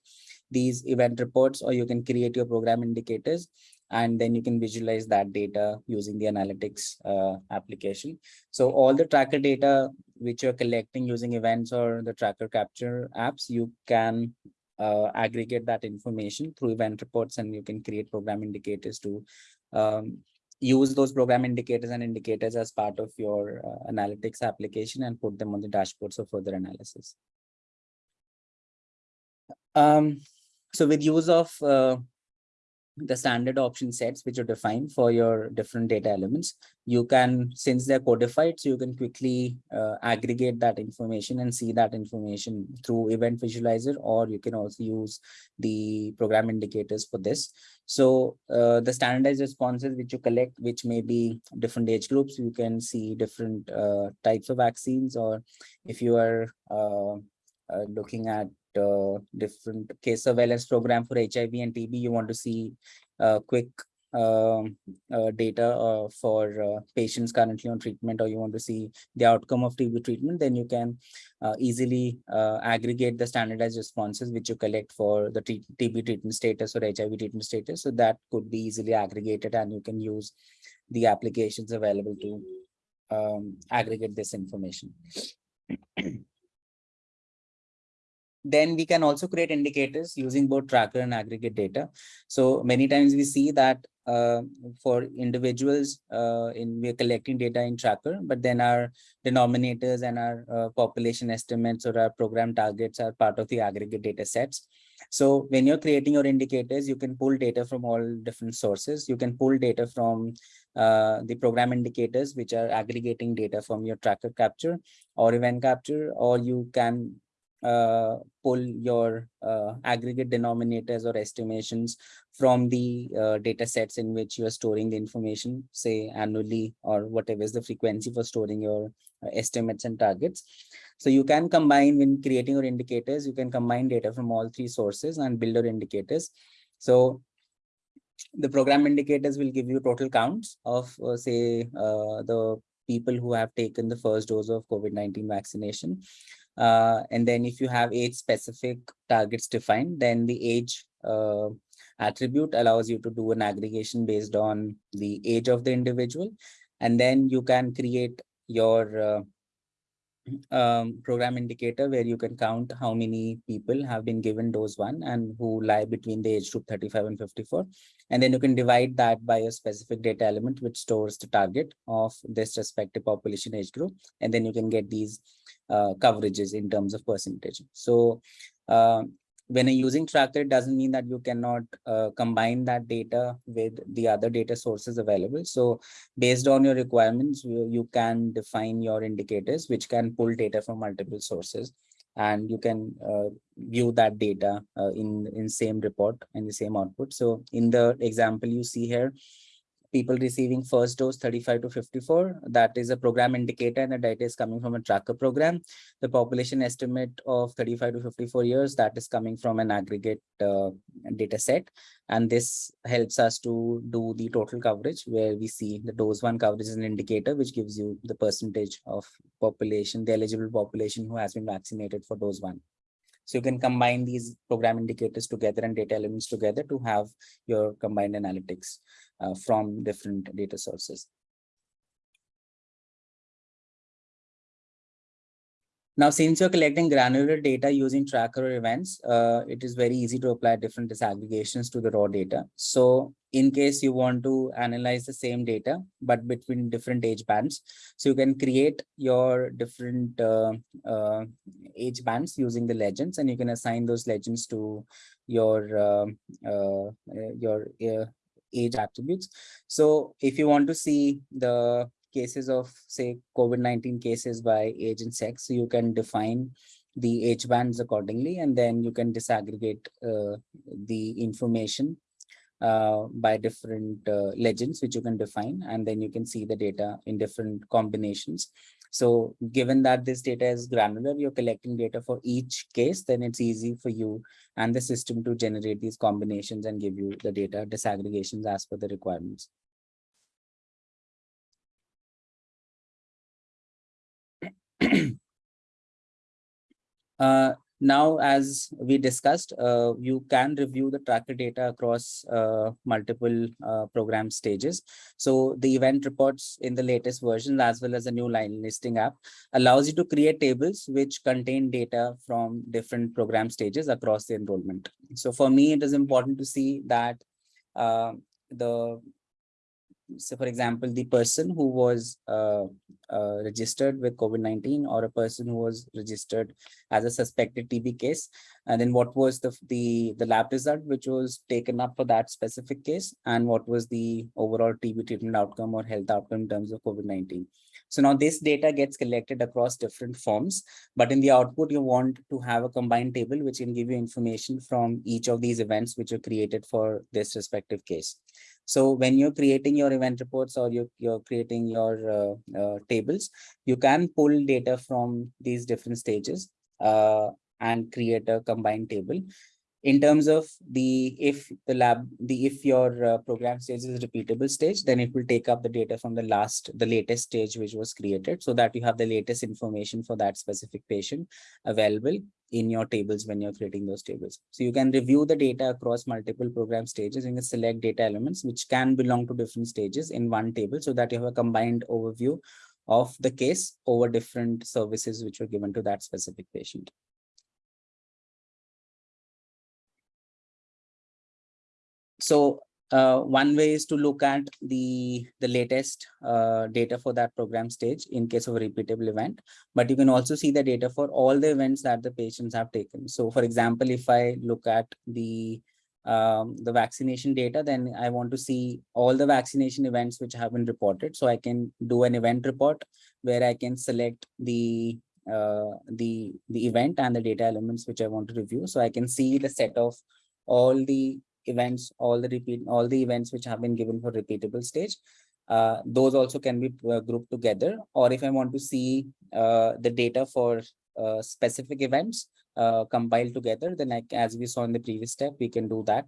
S1: these event reports or you can create your program indicators and then you can visualize that data using the analytics uh, application. So all the tracker data which you're collecting using events or the tracker capture apps, you can uh, aggregate that information through event reports and you can create program indicators to um, use those program indicators and indicators as part of your uh, analytics application and put them on the dashboards for further analysis. Um, so with use of uh, the standard option sets which are defined for your different data elements, you can, since they're codified, so you can quickly uh, aggregate that information and see that information through event visualizer, or you can also use the program indicators for this. So uh, the standardized responses which you collect, which may be different age groups, you can see different uh, types of vaccines, or if you are uh, uh, looking at uh, different case surveillance program for HIV and TB, you want to see uh, quick um, uh, data uh, for uh, patients currently on treatment or you want to see the outcome of TB treatment, then you can uh, easily aggregate the standardized responses which you collect for the TB treatment status or HIV treatment status. So that could be easily aggregated and you can use the applications available to um, aggregate this information. then we can also create indicators using both tracker and aggregate data. So many times we see that uh, for individuals uh, in we're collecting data in tracker, but then our denominators and our uh, population estimates or our program targets are part of the aggregate data sets. So when you're creating your indicators, you can pull data from all different sources. You can pull data from uh, the program indicators, which are aggregating data from your tracker capture or event capture, or you can uh, pull your uh, aggregate denominators or estimations from the uh, data sets in which you are storing the information, say annually or whatever is the frequency for storing your uh, estimates and targets. So you can combine when creating your indicators, you can combine data from all three sources and build your indicators. So the program indicators will give you total counts of uh, say uh, the people who have taken the first dose of COVID-19 vaccination. Uh, and then if you have age specific targets defined, then the age uh, attribute allows you to do an aggregation based on the age of the individual. And then you can create your uh, um, program indicator where you can count how many people have been given dose one and who lie between the age group 35 and 54. And then you can divide that by a specific data element which stores the target of this respective population age group. And then you can get these uh, coverages in terms of percentage. So uh, when you're using tracker, it doesn't mean that you cannot uh, combine that data with the other data sources available. So based on your requirements, you, you can define your indicators, which can pull data from multiple sources. And you can uh, view that data uh, in, in same report and the same output. So in the example you see here, people receiving first dose 35 to 54 that is a program indicator and the data is coming from a tracker program. The population estimate of 35 to 54 years that is coming from an aggregate uh, data set. And this helps us to do the total coverage where we see the dose one coverage is an indicator which gives you the percentage of population the eligible population who has been vaccinated for dose one. So you can combine these program indicators together and data elements together to have your combined analytics from different data sources. Now, since you're collecting granular data using tracker events, uh, it is very easy to apply different disaggregations to the raw data. So in case you want to analyze the same data, but between different age bands, so you can create your different uh, uh, age bands using the legends, and you can assign those legends to your uh, uh, your uh, age attributes. So if you want to see the cases of say COVID-19 cases by age and sex. You can define the age bands accordingly, and then you can disaggregate uh, the information uh, by different uh, legends, which you can define, and then you can see the data in different combinations. So given that this data is granular, you're collecting data for each case, then it's easy for you and the system to generate these combinations and give you the data disaggregations as per the requirements. uh, now, as we discussed, uh, you can review the tracker data across uh, multiple uh, program stages. So the event reports in the latest version, as well as the new line listing app, allows you to create tables which contain data from different program stages across the enrollment. So for me, it is important to see that uh, the so for example, the person who was uh, uh, registered with COVID-19 or a person who was registered as a suspected TB case, and then what was the, the, the lab result which was taken up for that specific case, and what was the overall TB treatment outcome or health outcome in terms of COVID-19. So now this data gets collected across different forms, but in the output, you want to have a combined table which can give you information from each of these events which are created for this respective case. So when you're creating your event reports or you're, you're creating your uh, uh, tables, you can pull data from these different stages uh, and create a combined table. In terms of the if the lab the if your uh, program stage is repeatable stage then it will take up the data from the last the latest stage which was created so that you have the latest information for that specific patient available in your tables when you're creating those tables. So you can review the data across multiple program stages and select data elements which can belong to different stages in one table so that you have a combined overview of the case over different services which were given to that specific patient. So uh, one way is to look at the, the latest uh, data for that program stage in case of a repeatable event, but you can also see the data for all the events that the patients have taken. So for example, if I look at the um, the vaccination data, then I want to see all the vaccination events which have been reported. So I can do an event report where I can select the uh, the the event and the data elements which I want to review. So I can see the set of all the events, all the repeat, all the events which have been given for repeatable stage. Uh, those also can be uh, grouped together. Or if I want to see uh, the data for uh, specific events uh, compiled together, then I, as we saw in the previous step, we can do that.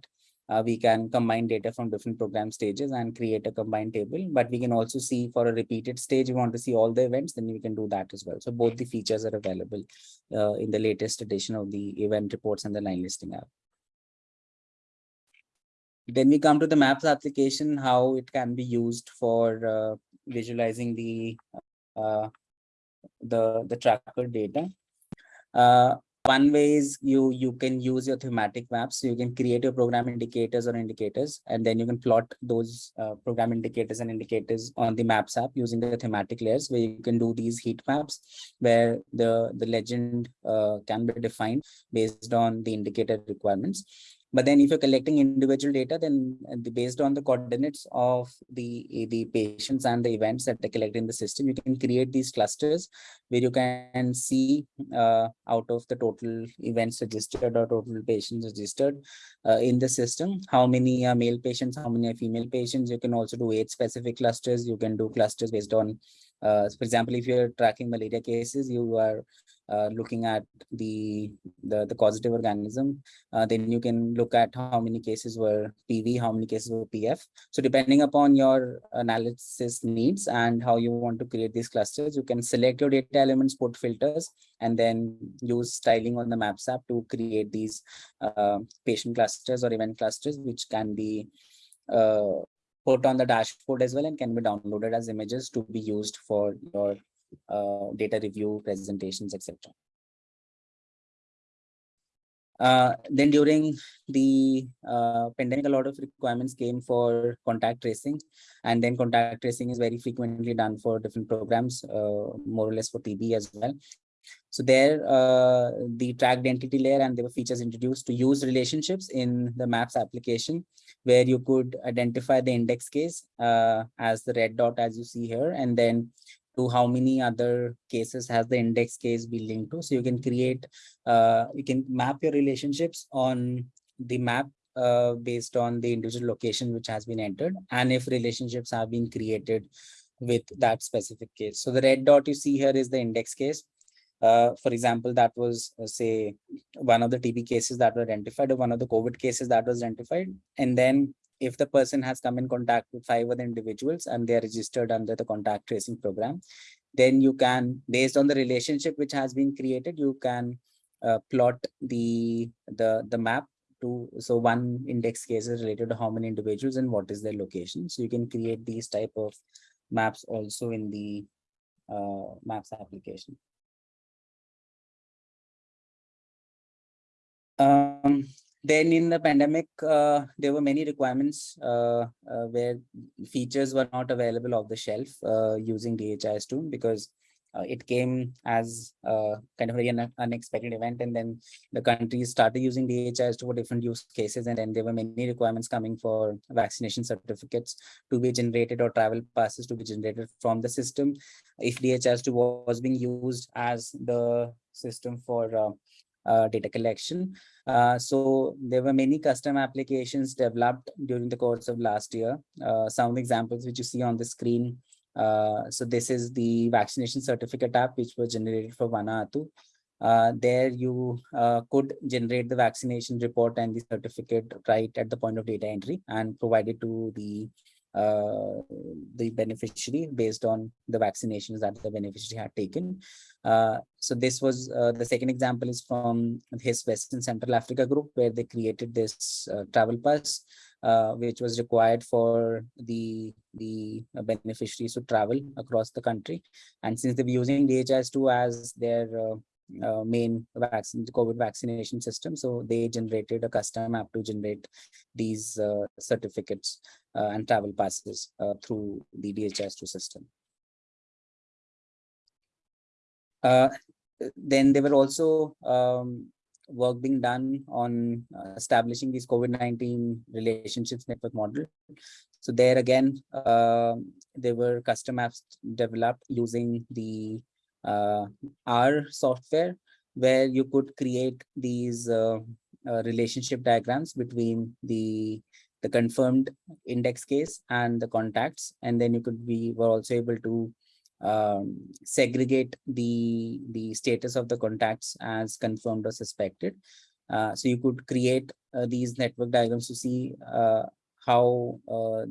S1: Uh, we can combine data from different program stages and create a combined table. But we can also see for a repeated stage, we want to see all the events, then we can do that as well. So both the features are available in the latest edition of the event reports and the line listing app. Then we come to the maps application, how it can be used for uh, visualizing the uh, the the tracker data. Uh, one way is you you can use your thematic maps. You can create your program indicators or indicators, and then you can plot those program indicators and indicators on the maps app using the thematic layers, where you can do these heat maps, where the the legend can be defined based on the indicator requirements. But then if you're collecting individual data, then uh, based on the coordinates of the, the patients and the events that they collect in the system, you can create these clusters where you can see uh, out of the total events registered or total patients registered uh, in the system, how many are male patients, how many are female patients. You can also do age specific clusters. You can do clusters based on uh, for example, if you're tracking malaria cases, you are uh, looking at the, the, the causative organism, uh, then you can look at how many cases were PV, how many cases were PF. So depending upon your analysis needs and how you want to create these clusters, you can select your data elements, put filters, and then use styling on the Maps app to create these uh, patient clusters or event clusters, which can be uh, put on the dashboard as well and can be downloaded as images to be used for your uh, data review, presentations, etc. Uh, then during the uh, pandemic, a lot of requirements came for contact tracing, and then contact tracing is very frequently done for different programs, uh, more or less for TB as well. So there, uh, the tracked entity layer and there were features introduced to use relationships in the maps application, where you could identify the index case uh, as the red dot as you see here, and then to how many other cases has the index case be linked to. So you can create, uh, you can map your relationships on the map uh, based on the individual location which has been entered and if relationships have been created with that specific case. So the red dot you see here is the index case. Uh, for example, that was uh, say one of the TB cases that were identified or one of the COVID cases that was identified. And then if the person has come in contact with five other individuals and they are registered under the contact tracing program, then you can, based on the relationship which has been created, you can uh, plot the, the, the map to, so one index case is related to how many individuals and what is their location. So you can create these type of maps also in the uh, maps application. Um, then in the pandemic, uh, there were many requirements uh, uh, where features were not available off the shelf uh, using DHIS2 because uh, it came as uh, kind of an unexpected event and then the countries started using DHIS2 for different use cases and then there were many requirements coming for vaccination certificates to be generated or travel passes to be generated from the system. If DHIS2 was being used as the system for data collection. Uh, so there were many custom applications developed during the course of last year. Uh, some examples which you see on the screen. Uh, so this is the vaccination certificate app which was generated for Vanuatu. Uh, there you uh, could generate the vaccination report and the certificate right at the point of data entry and provide it to the uh, the beneficiary based on the vaccinations that the beneficiary had taken. Uh, so this was uh, the second example is from HISP Western Central Africa group where they created this uh, travel pass, uh, which was required for the the beneficiaries to travel across the country. And since they were using DHIS2 as their uh, main vaccine COVID vaccination system. So they generated a custom app to generate these uh, certificates uh, and travel passes uh, through the DHIS2 system. Uh, then there were also um, work being done on uh, establishing these COVID-19 relationships network model. So there again, uh, there were custom apps developed using the uh, R software where you could create these uh, uh, relationship diagrams between the the confirmed index case and the contacts and then you could be were also able to um, segregate the the status of the contacts as confirmed or suspected uh, so you could create uh, these network diagrams to see uh, how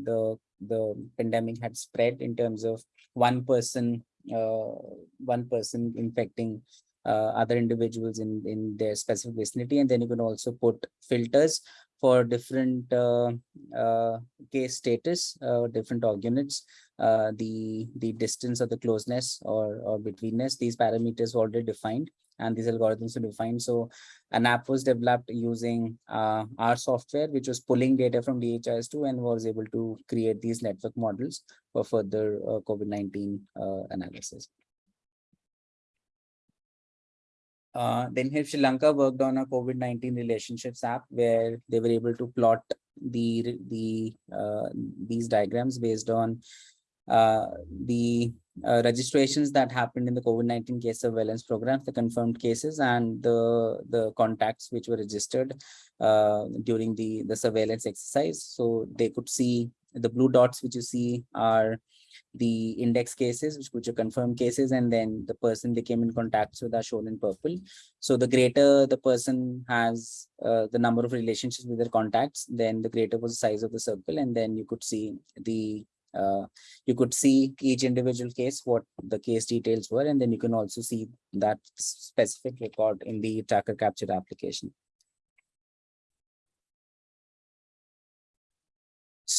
S1: the the pandemic had spread in terms of one person uh, one person infecting uh, other individuals in, in their specific vicinity. And then you can also put filters for different uh, uh, case status, uh, different org units, uh, the, the distance or the closeness or, or betweenness, these parameters were already defined and these algorithms are defined. So an app was developed using uh, R software, which was pulling data from DHIS2 and was able to create these network models for further uh, COVID-19 uh, analysis. Uh, then here Sri Lanka worked on a COVID-19 relationships app where they were able to plot the the uh, these diagrams based on uh, the uh, registrations that happened in the COVID-19 case surveillance programs, the confirmed cases and the, the contacts which were registered uh, during the, the surveillance exercise. So they could see the blue dots which you see are the index cases, which, are confirmed cases, and then the person they came in contact with are shown in purple. So the greater the person has uh, the number of relationships with their contacts, then the greater was the size of the circle, and then you could see the uh, you could see each individual case, what the case details were, and then you can also see that specific record in the tracker capture application.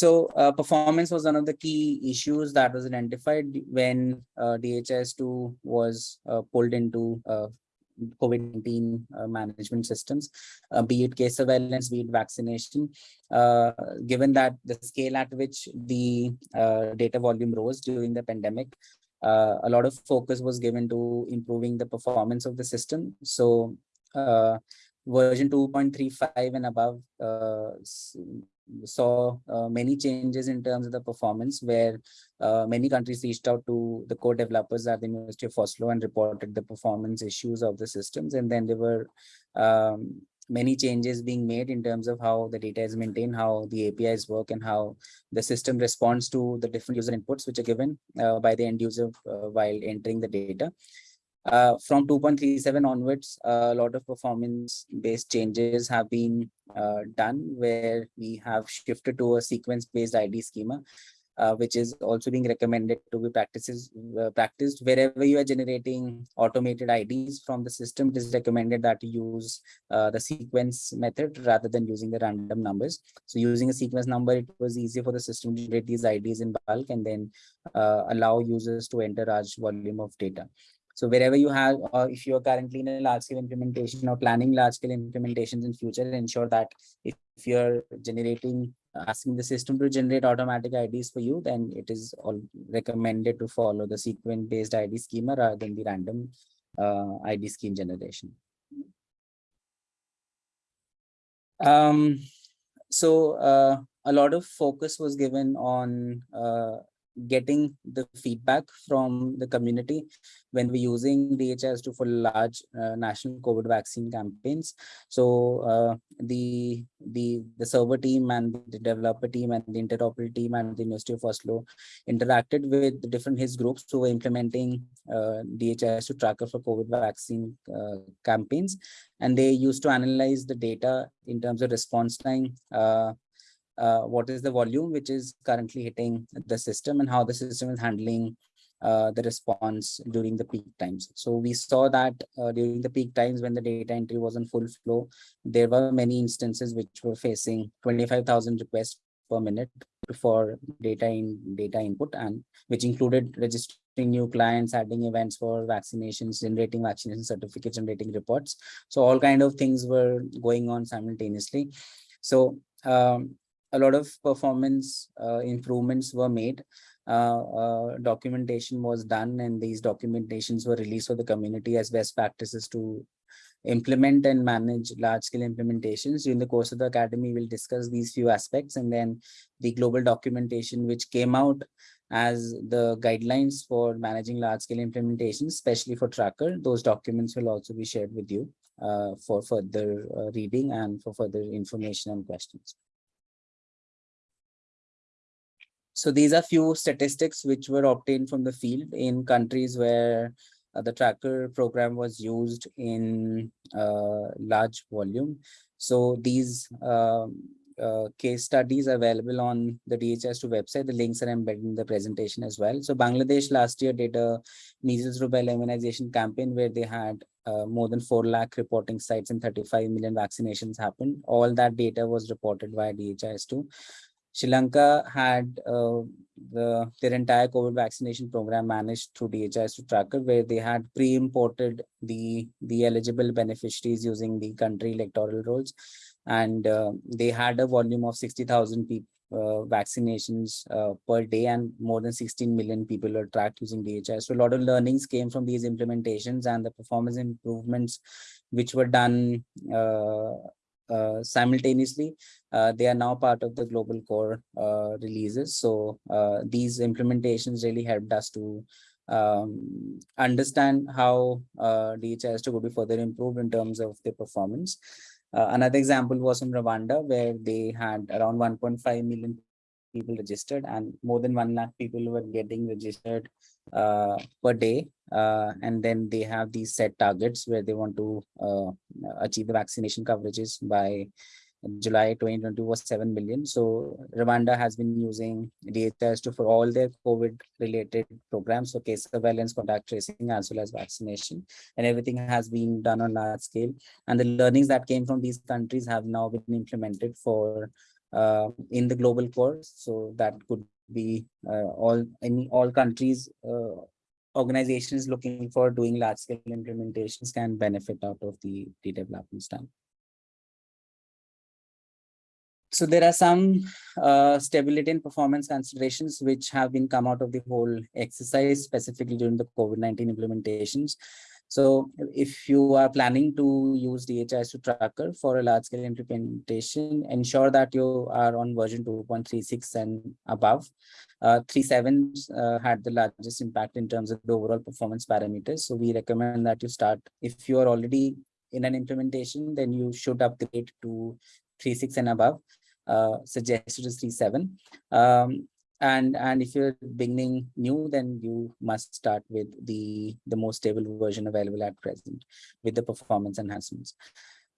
S1: So uh, performance was one of the key issues that was identified when uh, DHIS2 was uh, pulled into uh, COVID-19 uh, management systems, uh, be it case surveillance, be it vaccination, given that the scale at which the data volume rose during the pandemic, a lot of focus was given to improving the performance of the system. So version 2.35 and above uh, saw uh, many changes in terms of the performance where uh, many countries reached out to the core developers at the University of Oslo and reported the performance issues of the systems. And then there were um, many changes being made in terms of how the data is maintained, how the APIs work, and how the system responds to the different user inputs which are given uh, by the end user uh, while entering the data. Uh, from 2.37 onwards, a lot of performance-based changes have been uh, done where we have shifted to a sequence-based ID schema, uh, which is also being recommended to be practices uh, practiced wherever you are generating automated IDs from the system. It is recommended that you use uh, the sequence method rather than using the random numbers. So using a sequence number, it was easier for the system to generate these IDs in bulk and then allow users to enter large volume of data. So wherever you have, or if you are currently in a large scale implementation or planning large scale implementations in future, ensure that if, if you're generating, asking the system to generate automatic IDs for you, then it is all recommended to follow the sequence based ID schema rather than the random uh, ID scheme generation. Um, so uh, a lot of focus was given on uh, getting the feedback from the community when we're using DHIS2 for large uh, national COVID vaccine campaigns. So uh, the the the server team and the developer team and the interoperable team and the University of Oslo interacted with different HISP groups who were implementing uh, DHIS2 tracker for COVID vaccine uh, campaigns. And they used to analyze the data in terms of response time, uh, what is the volume which is currently hitting the system and how the system is handling uh, the response during the peak times. So we saw that uh, during the peak times when the data entry was on full flow, there were many instances which were facing 25,000 requests per minute for data in data input and which included registering new clients, adding events for vaccinations, generating vaccination certificates, generating reports. So all kind of things were going on simultaneously. So um, a lot of performance uh, improvements were made. Uh, uh, documentation was done and these documentations were released for the community as best practices to implement and manage large scale implementations. During the course of the academy, we'll discuss these few aspects and then the global documentation which came out as the guidelines for managing large scale implementations, especially for tracker. Those documents will also be shared with you uh, for further uh, reading and for further information and questions. So these are few statistics which were obtained from the field in countries where uh, the tracker program was used in uh, large volume. So these um, uh, case studies are available on the DHIS2 website. The links are embedded in the presentation as well. So Bangladesh last year did a measles rubella immunization campaign where they had uh, more than 4 lakh reporting sites and 35 million vaccinations happened. All that data was reported via DHIS2. Sri Lanka had uh, the, their entire COVID vaccination program managed through DHIS2 tracker, where they had pre-imported the, the eligible beneficiaries using the country electoral rolls. And uh, they had a volume of 60,000 people uh, vaccinations uh, per day and more than 16 million people were tracked using DHIS. So a lot of learnings came from these implementations and the performance improvements which were done uh, simultaneously. Uh, they are now part of the global core uh, releases. So these implementations really helped us to um, understand how uh, DHIS2 could be further improved in terms of the performance. Uh, another example was in Rwanda, where they had around 1.5 million people registered and more than 1 lakh people were getting registered uh, per day. Uh, and then they have these set targets where they want to uh, achieve the vaccination coverages by July 2022 was 7 million. So Rwanda has been using DHIS2 for all their COVID related programs, so case surveillance, contact tracing, as well as vaccination, and everything has been done on large scale. And the learnings that came from these countries have now been implemented for uh, in the global course. So that could be uh, all any all countries uh, organizations looking for doing large scale implementations can benefit out of the, the developments. So there are some uh, stability and performance considerations which have been come out of the whole exercise specifically during the COVID-19 implementations. So if you are planning to use DHIS2 tracker for a large scale implementation, ensure that you are on version 2.36 and above. Uh, 3.7 uh, had the largest impact in terms of the overall performance parameters. So we recommend that you start, if you are already in an implementation, then you should upgrade to 3.6 and above uh, suggested is 3.7. Um, and and if you're beginning new, then you must start with the the most stable version available at present with the performance enhancements.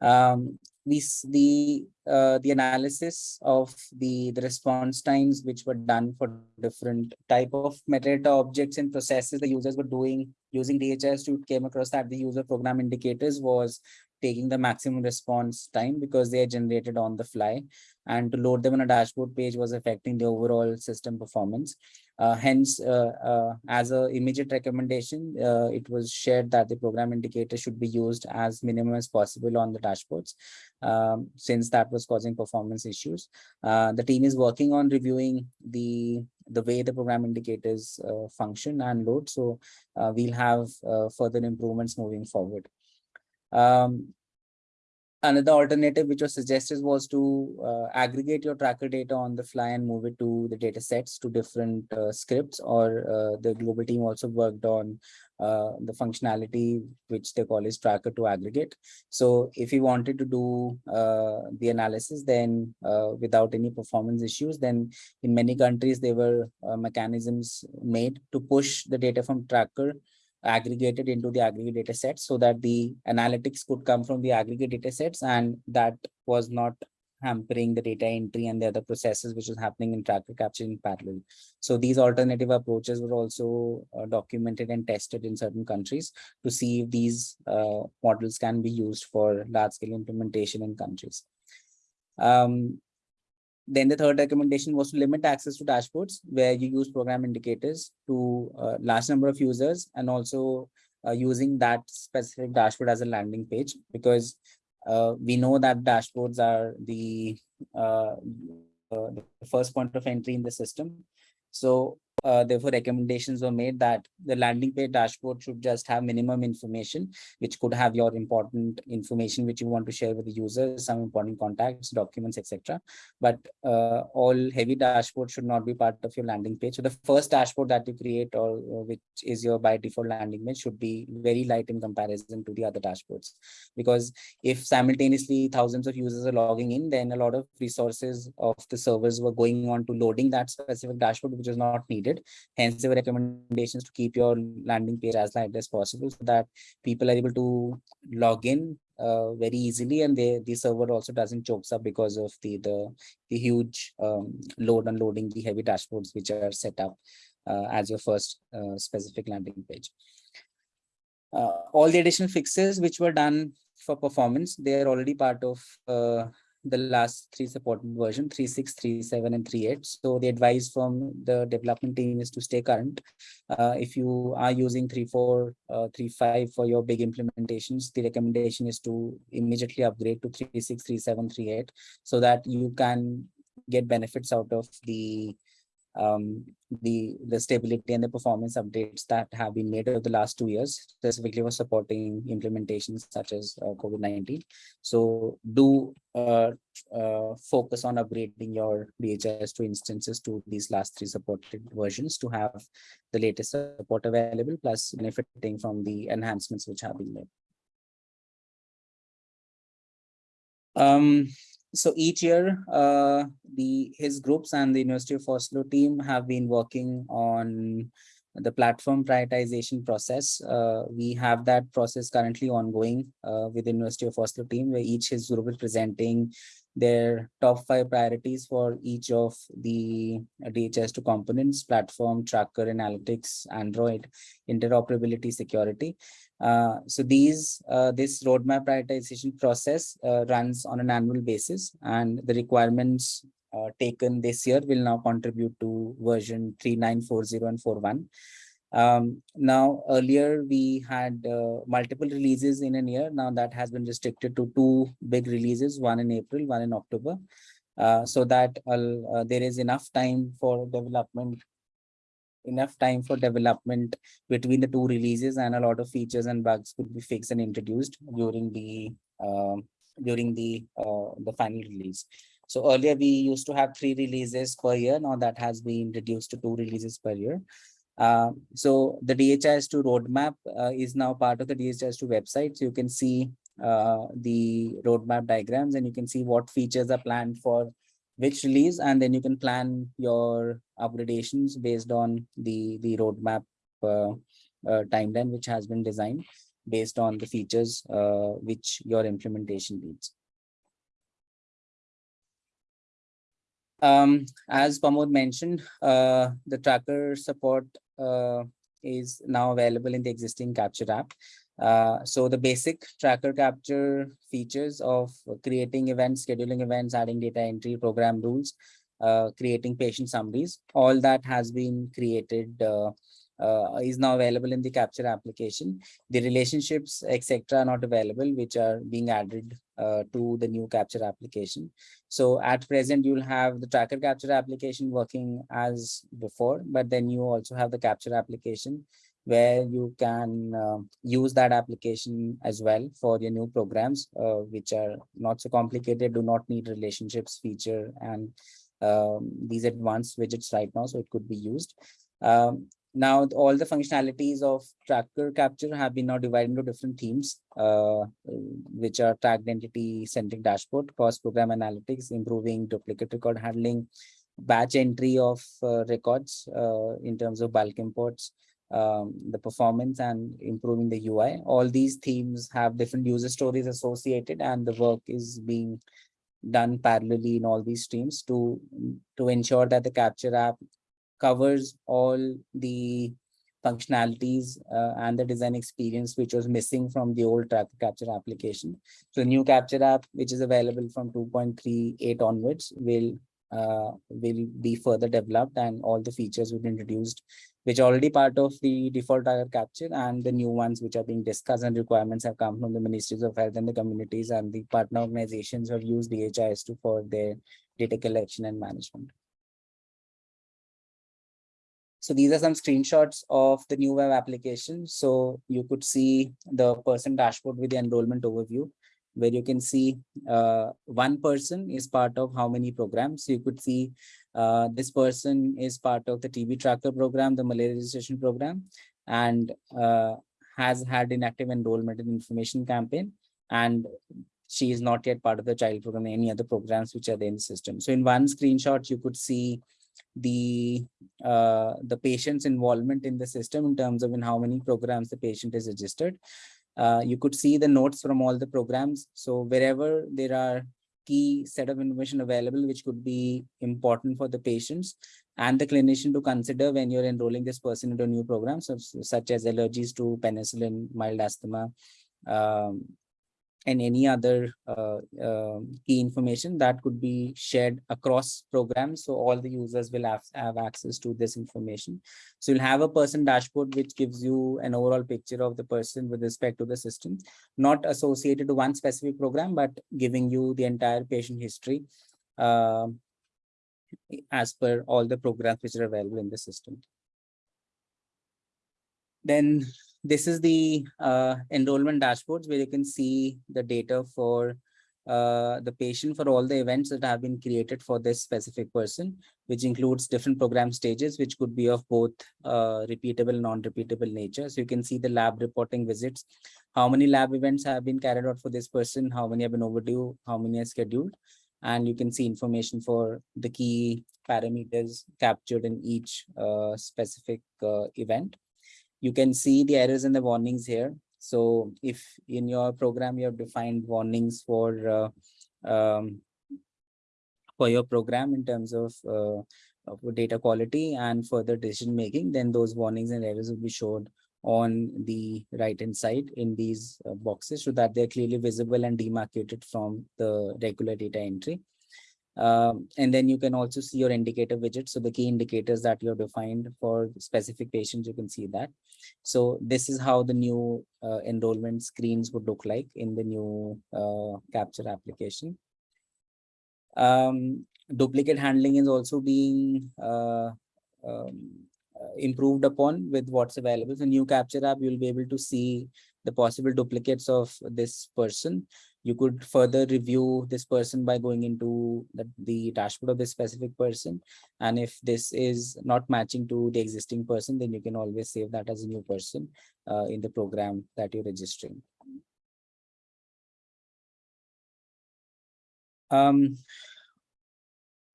S1: Um, we the uh, the analysis of the the response times which were done for different type of metadata objects and processes the users were doing using DHIS2 came across that the user program indicators was taking the maximum response time because they are generated on the fly and to load them on a dashboard page was affecting the overall system performance. Uh, hence, uh, uh, as a immediate recommendation, uh, it was shared that the program indicator should be used as minimum as possible on the dashboards, um, since that was causing performance issues. Uh, the team is working on reviewing the the way the program indicators uh, function and load. So we'll have further improvements moving forward. Um, another alternative which was suggested was to uh, aggregate your tracker data on the fly and move it to the data sets to different uh, scripts or uh, the global team also worked on uh, the functionality which they call is tracker to aggregate. So if you wanted to do uh, the analysis then uh, without any performance issues then in many countries there were mechanisms made to push the data from tracker aggregated into the aggregate data sets so that the analytics could come from the aggregate data sets and that was not hampering the data entry and the other processes which was happening in tracker capture in parallel. So these alternative approaches were also uh, documented and tested in certain countries to see if these uh, models can be used for large scale implementation in countries. Um, then the third recommendation was to limit access to dashboards where you use program indicators to uh, large number of users and also uh, using that specific dashboard as a landing page because uh, we know that dashboards are the, uh, uh the first point of entry in the system. So uh, therefore recommendations were made that the landing page dashboard should just have minimum information which could have your important information which you want to share with the users some important contacts documents etc but uh, all heavy dashboard should not be part of your landing page. So the first dashboard that you create or, or which is your by default landing page should be very light in comparison to the other dashboards. Because if simultaneously thousands of users are logging in then a lot of resources of the servers were going on to loading that specific dashboard which is not needed needed. Hence, there were recommendations to keep your landing page as light as possible so that people are able to log in uh, very easily and they, the server also doesn't chokes up because of the the, the huge um, load unloading the heavy dashboards which are set up uh, as your first uh, specific landing page. Uh, all the additional fixes which were done for performance, they are already part of uh, the last three supported version 36 37 and 38 so the advice from the development team is to stay current. Uh, if you are using 34 uh, 35 for your big implementations the recommendation is to immediately upgrade to 36 37 38 so that you can get benefits out of the um, the the stability and the performance updates that have been made over the last two years, specifically for supporting implementations such as uh, COVID-19. So do uh, uh, focus on upgrading your DHIS2 instances to these last three supported versions to have the latest support available, plus benefiting from the enhancements which have been made. Um, so each year, uh, the HISP groups and the University of Oslo team have been working on the platform prioritization process. Uh, we have that process currently ongoing uh, with the University of Oslo team, where each HISP group is presenting their top five priorities for each of the DHIS2 components, platform, tracker, analytics, Android, interoperability, security. Uh, so these uh, this roadmap prioritization process uh, runs on an annual basis and the requirements uh, taken this year will now contribute to version 3940 and 41. Um, now, earlier we had uh, multiple releases in a year. Now that has been restricted to two big releases, one in April, one in October, so that there is enough time for development enough time for development between the two releases and a lot of features and bugs could be fixed and introduced during the uh, during the uh, the final release. So earlier we used to have three releases per year. Now that has been reduced to two releases per year. Uh, so the DHIS2 roadmap uh, is now part of the DHIS2 website. So you can see uh, the roadmap diagrams and you can see what features are planned for which release and then you can plan your upgradations based on the the roadmap uh, uh, timeline which has been designed based on the features uh, which your implementation needs. Um, as Pramod mentioned, uh, the tracker support uh, is now available in the existing Capture app. Uh, so the basic tracker capture features of creating events, scheduling events, adding data entry, program rules, uh, creating patient summaries, all that has been created uh, uh, is now available in the capture application. The relationships, etc., are not available, which are being added uh, to the new capture application. So at present, you'll have the tracker capture application working as before, but then you also have the capture application where you can uh, use that application as well for your new programs, uh, which are not so complicated, do not need relationships feature and um, these advanced widgets right now, so it could be used. Um, now all the functionalities of tracker capture have been now divided into different themes uh, which are tracked entity centric dashboard cross program analytics improving duplicate record handling batch entry of uh, records uh, in terms of bulk imports um, the performance and improving the ui all these themes have different user stories associated and the work is being done parallelly in all these streams to to ensure that the capture app covers all the functionalities uh, and the design experience which was missing from the old capture application. So the new capture app, which is available from 2.38 onwards, will uh, will be further developed and all the features will be introduced, which are already part of the default tracker capture and the new ones which are being discussed and requirements have come from the ministries of health and the communities and the partner organizations have used DHIS2 for their data collection and management. So these are some screenshots of the new web application. So you could see the person dashboard with the enrollment overview, where you can see uh, one person is part of how many programs. So you could see uh, this person is part of the TB tracker program, the malaria registration program, and uh, has had inactive enrollment in information campaign. And she is not yet part of the child program, any other programs which are there in the system. So in one screenshot, you could see the uh, the patient's involvement in the system in terms of in how many programs the patient is registered. Uh, you could see the notes from all the programs. So wherever there are key set of information available, which could be important for the patients and the clinician to consider when you're enrolling this person into a new program, so, such as allergies to penicillin, mild asthma, um, and any other uh, uh, key information that could be shared across programs. So all the users will have, have access to this information. So you'll have a person dashboard, which gives you an overall picture of the person with respect to the system, not associated to one specific program, but giving you the entire patient history uh, as per all the programs which are available in the system. Then this is the uh, enrollment dashboards where you can see the data for uh, the patient for all the events that have been created for this specific person, which includes different program stages, which could be of both uh, repeatable non-repeatable nature. So you can see the lab reporting visits, how many lab events have been carried out for this person, how many have been overdue, how many are scheduled. and you can see information for the key parameters captured in each uh, specific uh, event. You can see the errors and the warnings here. So if in your program you have defined warnings for uh, um, for your program in terms of, uh, of data quality and further decision making, then those warnings and errors will be showed on the right hand side in these uh, boxes so that they're clearly visible and demarcated from the regular data entry. Um, and then you can also see your indicator widget. So the key indicators that you have defined for specific patients, you can see that. So this is how the new uh, enrollment screens would look like in the new uh, capture application. Um, duplicate handling is also being uh, um, improved upon with what's available. So new capture app, you'll be able to see the possible duplicates of this person. You could further review this person by going into the, the dashboard of this specific person. And if this is not matching to the existing person, then you can always save that as a new person uh, in the program that you're registering. Um,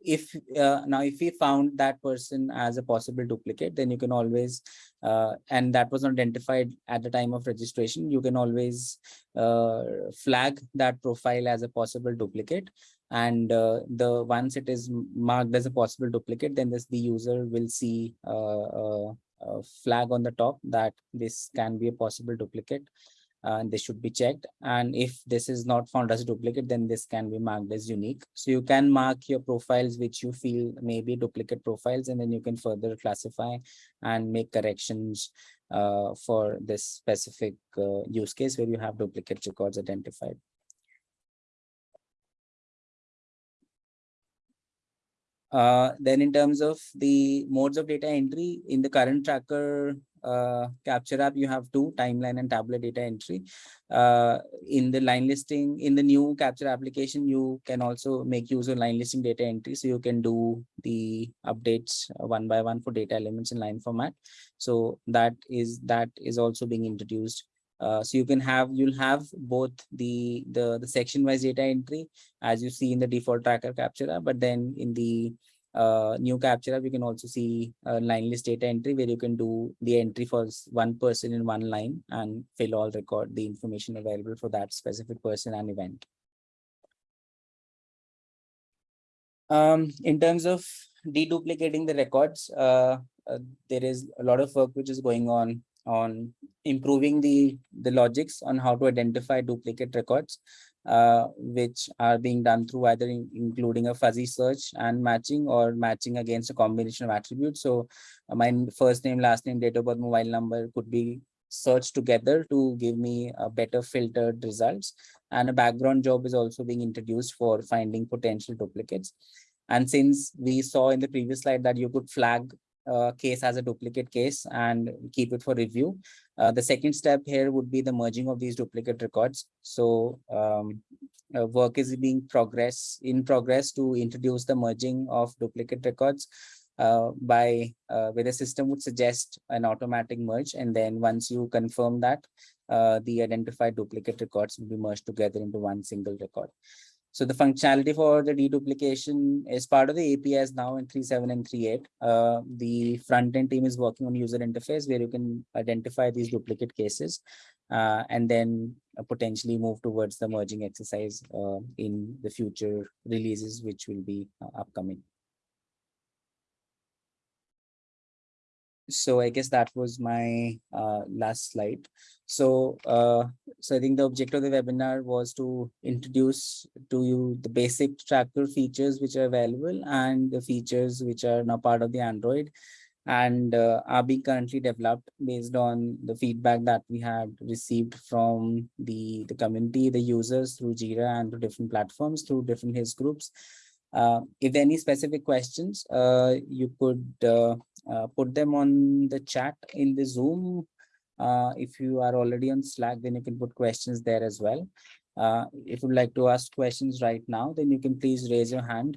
S1: if uh, now if we found that person as a possible duplicate then you can always uh, and that was identified at the time of registration you can always uh, flag that profile as a possible duplicate. And uh, the once it is marked as a possible duplicate then this the user will see uh, a flag on the top that this can be a possible duplicate and this should be checked. And if this is not found as a duplicate, then this can be marked as unique. So you can mark your profiles which you feel may be duplicate profiles, and then you can further classify and make corrections uh, for this specific uh, use case where you have duplicate records identified. Uh, then in terms of the modes of data entry in the current tracker uh, capture app, you have two timeline and tabular data entry. Uh, in the line listing, in the new capture application, you can also make use of line listing data entry. So you can do the updates uh, one by one for data elements in line format. So that is that is also being introduced. Uh, so you can have you'll have both the the the section wise data entry as you see in the default tracker capture app, but then in the uh, new capture we can also see a line list data entry where you can do the entry for one person in one line and fill all record the information available for that specific person and event. Um, in terms of deduplicating the records, uh, uh, there is a lot of work which is going on on improving the the logics on how to identify duplicate records uh, which are being done through either in, including a fuzzy search and matching or matching against a combination of attributes. So uh, my first name, last name, date of birth, mobile number could be searched together to give me a better filtered results. And a background job is also being introduced for finding potential duplicates. And since we saw in the previous slide that you could flag uh, case as a duplicate case and keep it for review. Uh, the second step here would be the merging of these duplicate records. So um, uh, work is being progress in progress to introduce the merging of duplicate records uh, by uh, where the system would suggest an automatic merge. And then once you confirm that, the identified duplicate records will be merged together into one single record. So the functionality for the deduplication is part of the APIs now in 3.7 and 3.8. Uh, the front-end team is working on user interface where you can identify these duplicate cases uh, and then uh, potentially move towards the merging exercise uh, in the future releases, which will be uh, upcoming. So i guess that was my uh, last slide. So uh, so i think the objective of the webinar was to introduce to you the basic tracker features which are available and the features which are now part of the android. And uh, are being currently developed based on the feedback that we had received from the the community the users through jira and through different platforms through different HISP groups uh, if there are any specific questions, uh, you could uh, uh, put them on the chat in the Zoom. Uh, if you are already on Slack, then you can put questions there as well. If you'd like to ask questions right now, then you can please raise your hand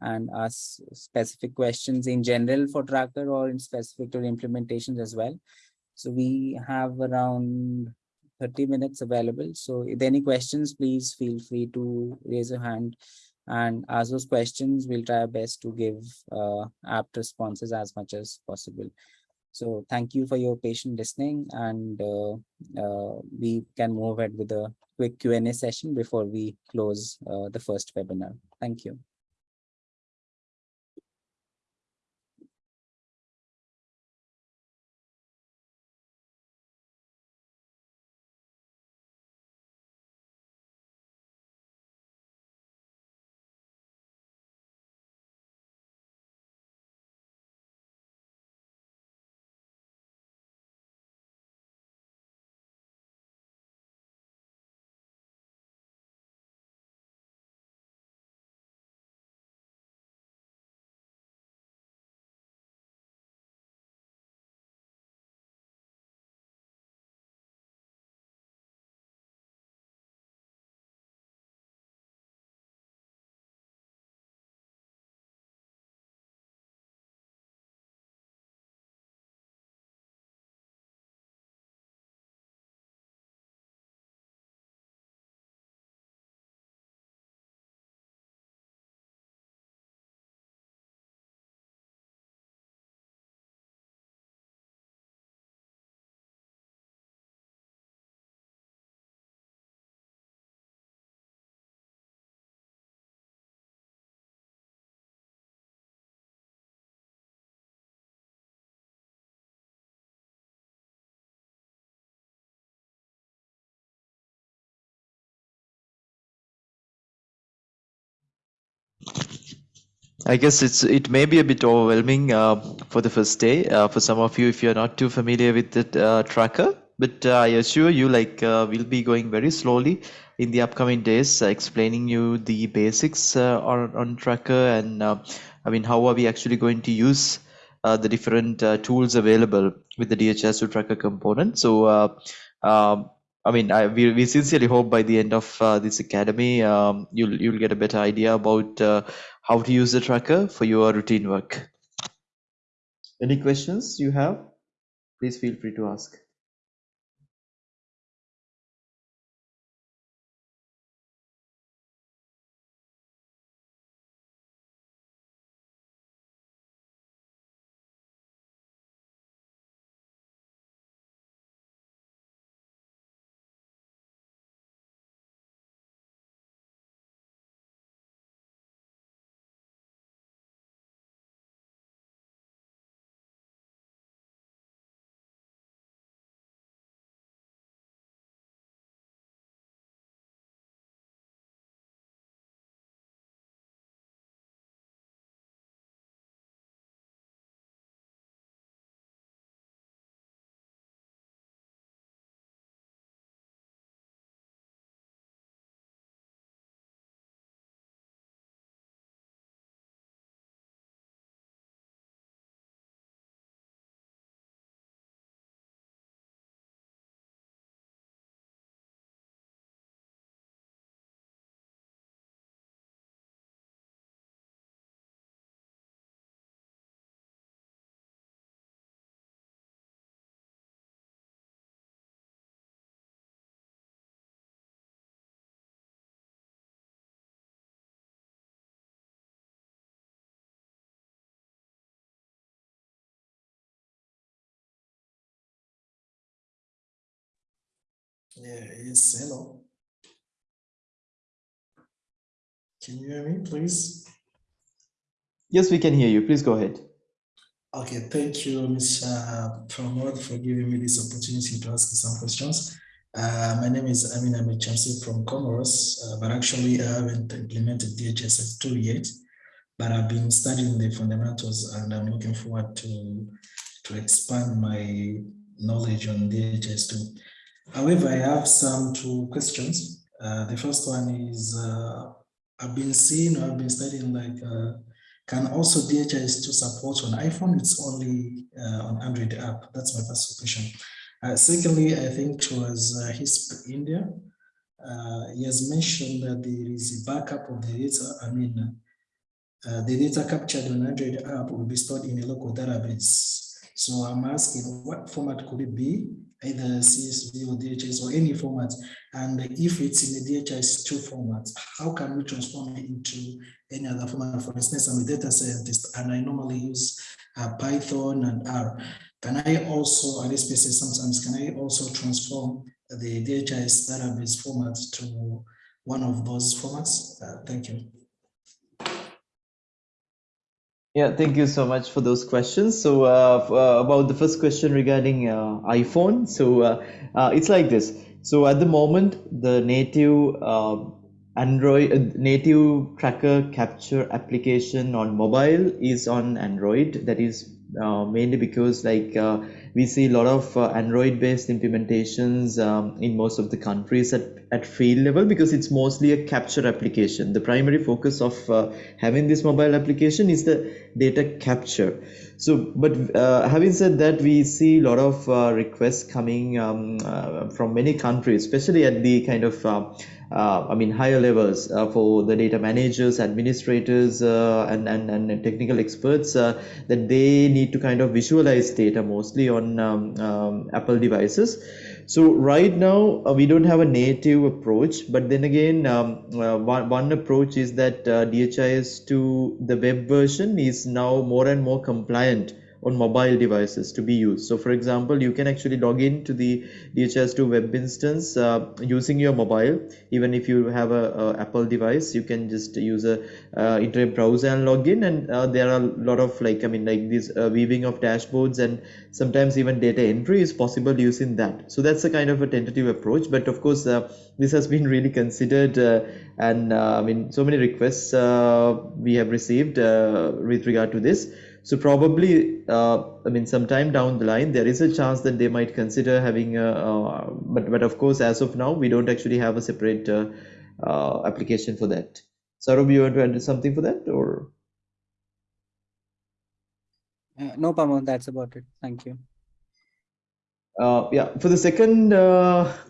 S1: and ask specific questions in general for Tracker or in specific to implementations as well. So we have around 30 minutes available. So if there are any questions, please feel free to raise your hand and ask those questions. We'll try our best to give uh, apt responses as much as possible. So thank you for your patient listening and uh, uh, we can move ahead with a quick Q&A session before we close uh, the first webinar. Thank you.
S2: I guess it's it may be a bit overwhelming uh, for the first day uh, for some of you if you're not too familiar with the uh, tracker. But uh, I assure you, like uh, we'll be going very slowly in the upcoming days, uh, explaining you the basics on on tracker and I mean how are we actually going to use the different tools available with the DHIS2 tracker component. So. Um, I mean, I, we, we sincerely hope by the end of uh, this academy, um, you'll you'll get a better idea about uh, how to use the tracker for your routine work. Any questions you have? Please feel free to ask.
S3: Yeah, yes, hello. Can you hear me, please?
S2: Yes, we can hear you. Please go ahead.
S3: Okay, thank you, Mr. Pramod, for giving me this opportunity to ask some questions. Uh, my name is Amin Ahmed Chamsi from Comoros, uh, but actually I haven't implemented DHIS2 yet, but I've been studying the fundamentals and I'm looking forward to, to expand my knowledge on DHIS2. However, I have some two questions. Uh, the first one is uh, I've been seeing or I've been studying like uh, can also DHIS2 support on iPhone? It's only uh, on Android app. That's my first question. Uh, secondly, I think it was uh, HISP India. Uh, he has mentioned that there is a backup of the data. I mean, the data captured on Android app will be stored in a local database. So I'm asking what format could it be either CSV or DHIS or any format. And if it's in the DHIS2 format, how can we transform it into any other format? For instance, I'm a data scientist and I normally use uh, Python and R. Can I also, at this basis sometimes, can I also transform the DHIS database format to one of those formats? Uh, thank you.
S2: Yeah, thank you so much for those questions. So uh, uh, about the first question regarding uh, iPhone, so uh, uh, it's like this. So at the moment, the native uh, Android native tracker capture application on mobile is on Android. That is mainly because like we see a lot of Android based implementations um, in most of the countries at at field level because it's mostly a capture application. The primary focus of uh, having this mobile application is the data capture. So, but uh, having said that, we see a lot of uh, requests coming um, uh, from many countries, especially at the kind of uh, uh, I mean higher levels for the data managers, administrators, and, and and technical experts that they need to kind of visualize data mostly on um, um, Apple devices. So right now uh, we don't have a native approach, but then again, um, uh, one, one approach is that uh, DHIS2 the web version is now more and more compliant on mobile devices to be used. So for example, you can actually log into the DHIS2 web instance uh, using your mobile. Even if you have a, a, Apple device, you can just use a uh, internet browser and log in. And uh, there are a lot of like, I mean, like this uh, weaving of dashboards and sometimes even data entry is possible using that. So that's a kind of a tentative approach. But of course, uh, this has been really considered uh, and I mean, so many requests we have received with regard to this so probably, uh, I mean, sometime down the line, there is a chance that they might consider having a, uh, but, but of course, as of now, we don't actually have a separate uh, uh application for that. Saurabh, you want to add something for that or?
S1: Uh, no, Pramod, that's about it. Thank you.
S2: Uh, yeah, for the second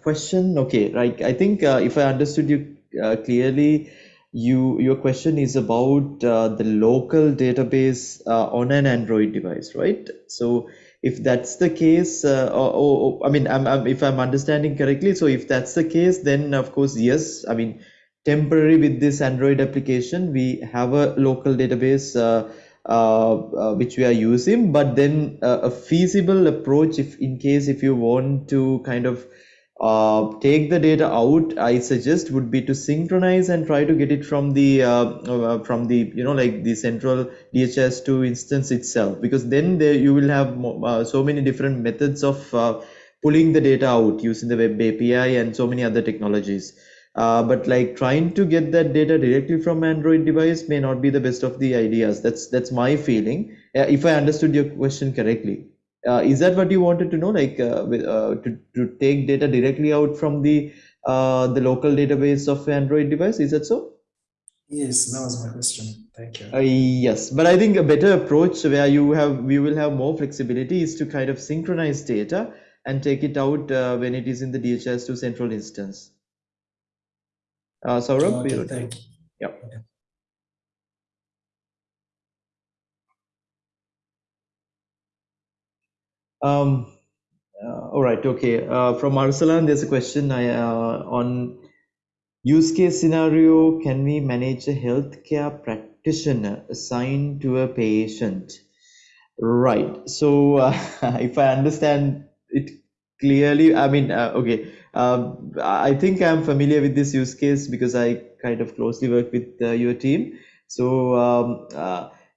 S2: question, okay, right. I think if I understood you clearly, you your question is about uh, the local database uh, on an Android device, right? So if that's the case, uh, or, or, I mean, I'm, I'm, if I'm understanding correctly, so if that's the case, then of course, yes. I mean, temporary with this Android application, we have a local database uh, uh, uh, which we are using, but then a feasible approach, if in case if you want to kind of uh, take the data out i suggest would be to synchronize and try to get it from the uh, uh, from the you know like the central DHIS2 instance itself because then there you will have uh, so many different methods of uh, pulling the data out using the web api and so many other technologies. Uh, but like trying to get that data directly from android device may not be the best of the ideas. That's that's my feeling. If i understood your question correctly uh, is that what you wanted to know? Like uh, uh, to, to take data directly out from the uh, the local database of android device? Is that so?
S3: Yes that was my question. Thank you.
S2: Uh, yes. But i think a better approach where you have we will have more flexibility is to kind of synchronize data and take it out uh, when it is in the DHIS2 central instance. Uh Saurabh,
S3: okay, thank you.
S2: Yeah.
S3: Okay.
S2: Um, uh, all right, okay. Uh, from Arsalan, there's a question I, uh, on use case scenario. Can we manage a healthcare practitioner assigned to a patient? Right. So uh, if I understand it clearly, I mean, uh, okay. Um, I think I'm familiar with this use case because I kind of closely work with uh, your team. So um,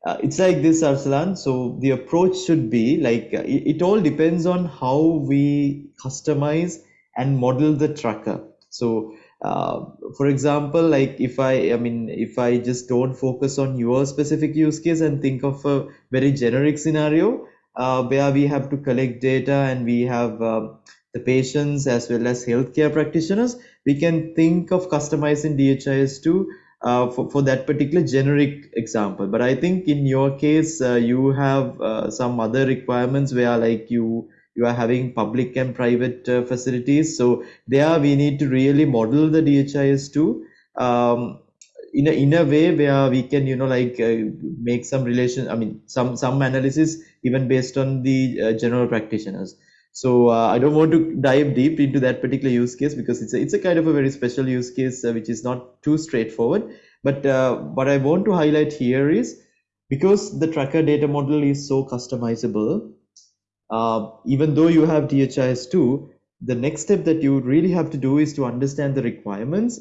S2: uh, it's like this Arsalan. So the approach should be like uh, it, it, all depends on how we customize and model the tracker. So uh, for example, like if I, I mean, if I just don't focus on your specific use case and think of a very generic scenario uh, where we have to collect data and we have um, the patients as well as healthcare practitioners, we can think of customizing DHIS2 uh, for, for that particular generic example. But i think in your case uh, you have uh, some other requirements where like you you are having public and private uh, facilities. So there we need to really model the dhis2 um, in a, in a way where we can you know like uh, make some relation i mean some some analysis even based on the uh, general practitioners. So uh, I don't want to dive deep into that particular use case because it's a, it's a kind of a very special use case uh, which is not too straightforward. But uh, what I want to highlight here is because the tracker data model is so customizable, uh, even though you have DHIS2, the next step that you really have to do is to understand the requirements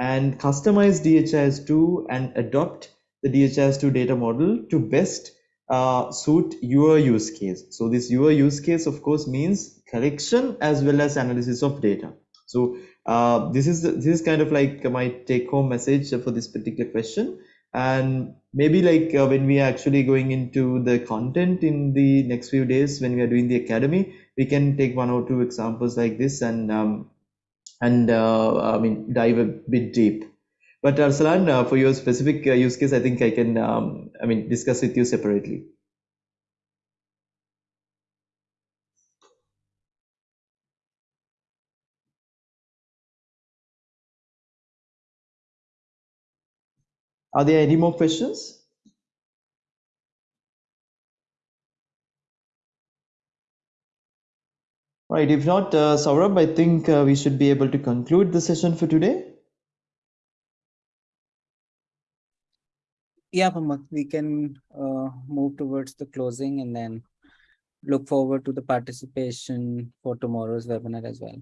S2: and customize DHIS2 and adopt the DHIS2 data model to best uh, suit your use case. So this your use case, of course, means collection as well as analysis of data. So uh, this is this is kind of like my take-home message for this particular question. And maybe like uh, when we are actually going into the content in the next few days, when we are doing the academy, we can take one or two examples like this and um, and uh, I mean dive a bit deep. But Arsalan, uh, for your specific uh, use case, I think I can, um, I mean, discuss with you separately. Are there any more questions? Right, if not, uh, Saurabh, I think uh, we should be able to conclude the session for today.
S1: Yeah, Pramod, we can uh, move towards the closing and then look forward to the participation for tomorrow's webinar as well.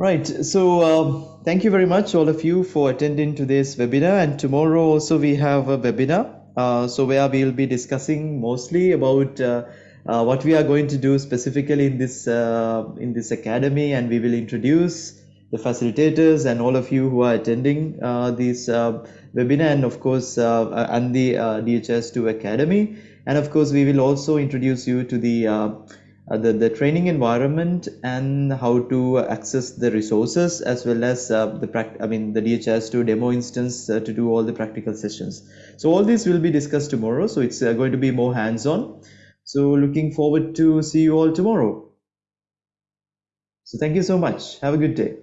S2: Right, so uh, thank you very much all of you for attending today's webinar and tomorrow also we have a webinar. Uh, so where we'll be discussing mostly about uh, uh, what we are going to do specifically in this uh, in this academy and we will introduce the facilitators and all of you who are attending uh, this uh, webinar and of course and the uh, DHIS2 Academy and of course we will also introduce you to the the, the training environment and how to access the resources as well as uh, the pract I mean the DHIS2 demo instance uh, to do all the practical sessions. So all this will be discussed tomorrow so it's uh, going to be more hands-on. So looking forward to see you all tomorrow. So thank you so much. Have a good day.